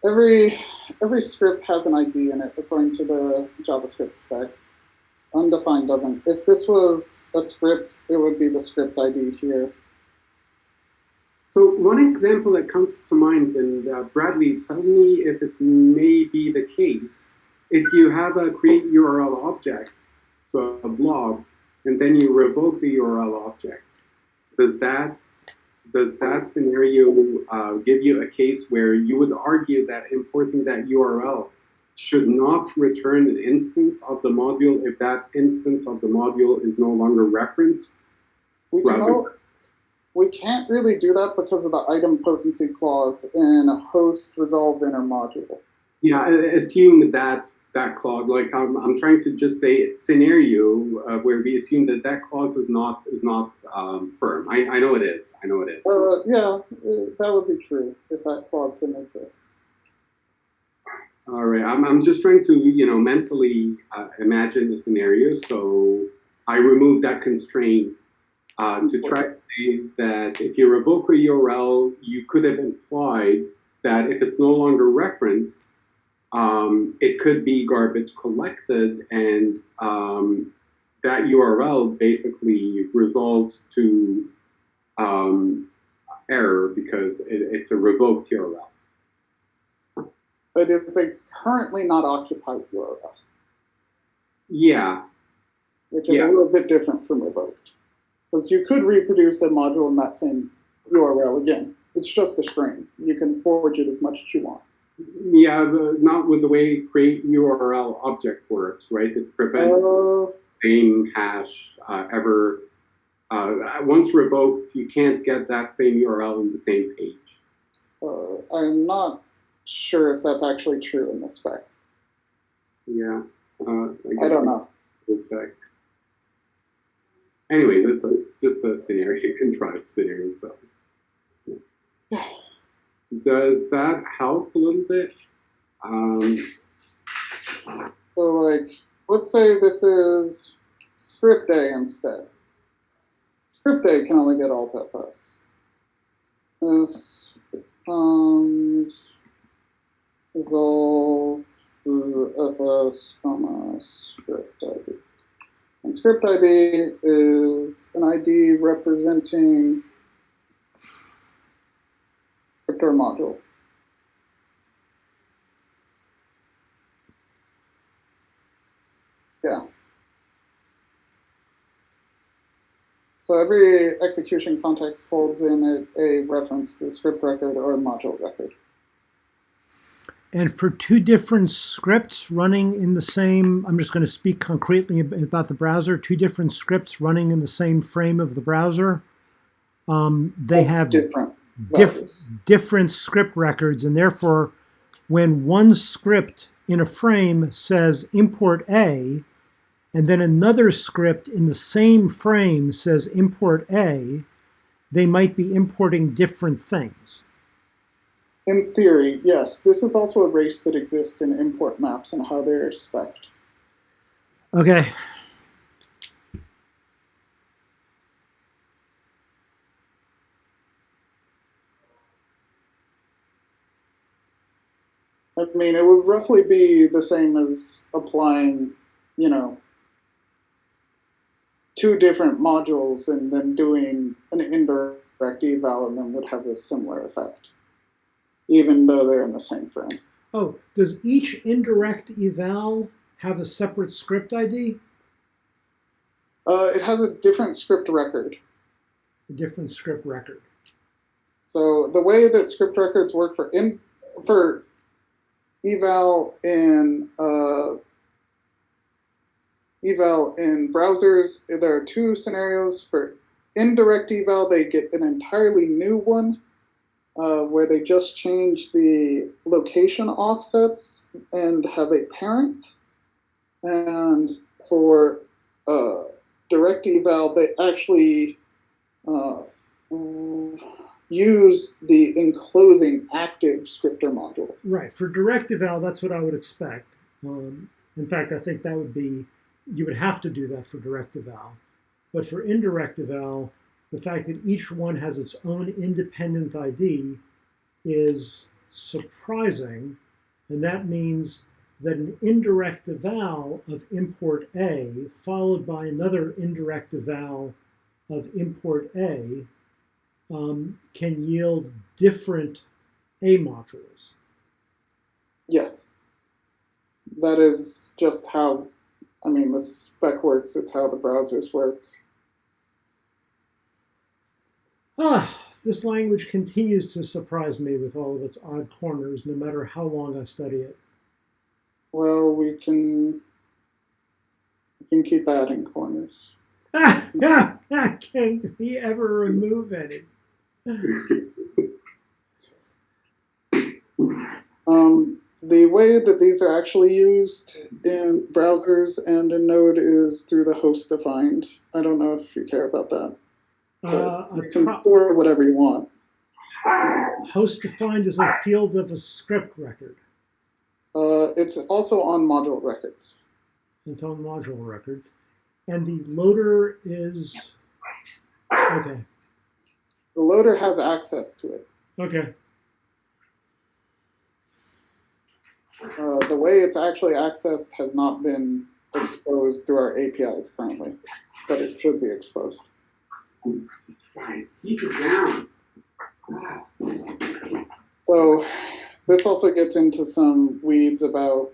every every script has an ID in it according to the JavaScript spec. Undefined doesn't. If this was a script, it would be the script ID here. So one example that comes to mind, and uh, Bradley, tell me if it may be the case. If you have a create URL object, a blob, and then you revoke the URL object, does that does that scenario uh, give you a case where you would argue that importing that URL should not return an instance of the module if that instance of the module is no longer referenced? We can we can't really do that because of the idempotency clause in a HostResolveImportedModule. Yeah, I- assume that that clause, like I'm, I'm trying to just say scenario uh, where we assume that that clause is not is not um, firm. I, I know it is. I know it is. Uh, yeah, that would be true if that clause didn't exist. All right, I'm, I'm just trying to you know mentally uh, imagine the scenario. So I remove that constraint uh, to try to say that if you revoke a URL, you could have implied that if it's no longer referenced, um, it could be garbage collected, and um, that URL basically resolves to um, error because it, it's a revoked URL. But it's a currently not occupied URL, Yeah, which is Yeah. a little bit different from revoked. Because you could reproduce a module in that same URL again. It's just a string. You can forward it as much as you want. Yeah, the, not with the way create URL object works, right? It prevents Uh, same hash uh, ever. Uh, once revoked, you can't get that same URL in the same page. uh, I'm not sure if that's actually true in the spec. Yeah. Uh, I don't know. We'll. Anyways, it's, a, it's just a scenario, contrived scenario. So, does that help a little bit? Um, So, like, let's say this is script A instead. Script A can only get alt fs. This becomes resolve through fs comma script ID. And script ID is an ID representing script or module. Yeah. So every execution context holds in a, a reference to the script record or a module record. And for two different scripts running in the same, I'm just going to speak concretely about the browser, two different scripts running in the same frame of the browser, um, they have different diff- different script records, and therefore, when one script in a frame says import A, and then another script in the same frame says import A, they might be importing different things. In theory, yes. This is also a race that exists in import maps and how they're spec'd. Okay. I mean, it would roughly be the same as applying, you know, two different modules and then doing an indirect eval and then would have a similar effect, even though they're in the same frame. Oh, does each indirect eval have a separate script ID? Uh, it has a different script record. A different script record. So the way that script records work for in for eval in uh, eval in browsers, there are two scenarios. For indirect eval, they get an entirely new one uh, where they just change the location offsets and have a parent. And for uh, direct eval, they actually uh, use the enclosing active scripter module. Right. For direct eval, that's what I would expect. Um, in fact, I think that would be, you would have to do that for direct eval. But for indirect eval, the fact that each one has its own independent ID is surprising. And that means that an indirect eval of import A followed by another indirect eval of import A um, can yield different A modules. Yes. That is just how, I mean, the spec works. It's how the browsers work. Ah, this language continues to surprise me with all of its odd corners, no matter how long I study it. Well, we can, we can keep adding corners. Ah, ah, ah, can we ever remove any? Um, the way that these are actually used in browsers and in Node is through the host defined. I don't know if you care about that. Uh, you can store whatever you want. host defined is a field of a script record Uh, it's also on module records. It's on module records. And the loader is okay. The loader has access to it. Okay. Uh, the way it's actually accessed has not been exposed through our APIs currently, but it should be exposed. Guys, keep it down. So this also gets into some weeds about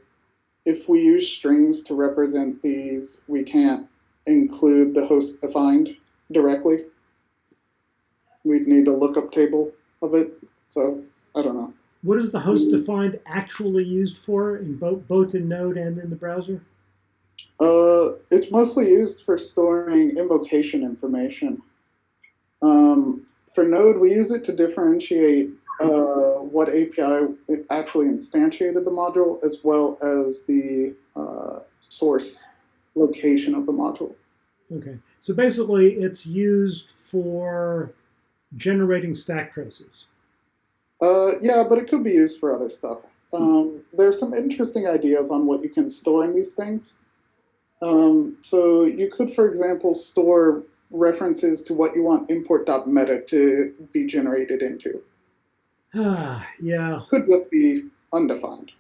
if we use strings to represent these, we can't include the host defined directly. We'd need a lookup table of it. So I don't know. What is the host defined actually used for in both both in Node and in the browser? Uh, it's mostly used for storing invocation information. Um, for Node, we use it to differentiate uh, what API actually instantiated the module, as well as the uh, source location of the module. Okay. So basically, it's used for generating stack traces. Uh, yeah, but it could be used for other stuff. Um, there's some interesting ideas on what you can store in these things. Um, so you could, for example, store references to what you want import.meta to be generated into. Ah, yeah. Could just be undefined.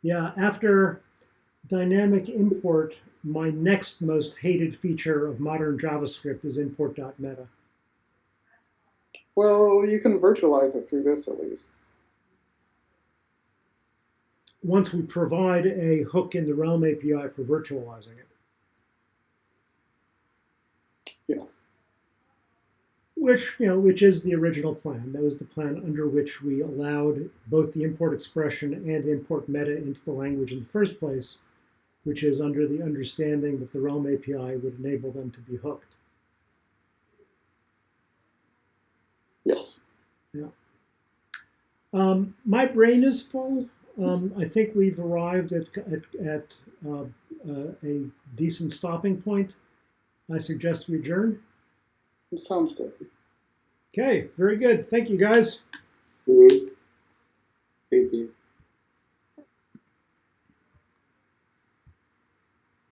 Yeah, after dynamic import, my next most hated feature of modern JavaScript is import.meta. Well, you can virtualize it through this at least. Once we provide a hook in the Realm API for virtualizing it. Yeah. Which, you know, which is the original plan. That was the plan under which we allowed both the import expression and import meta into the language in the first place, which is under the understanding that the Realm API would enable them to be hooked. Yes. Um, my brain is full. Um, I think we've arrived at, at, at uh, uh, a decent stopping point. I suggest we adjourn. It sounds good. Okay, very good. Thank you, guys. Thank you.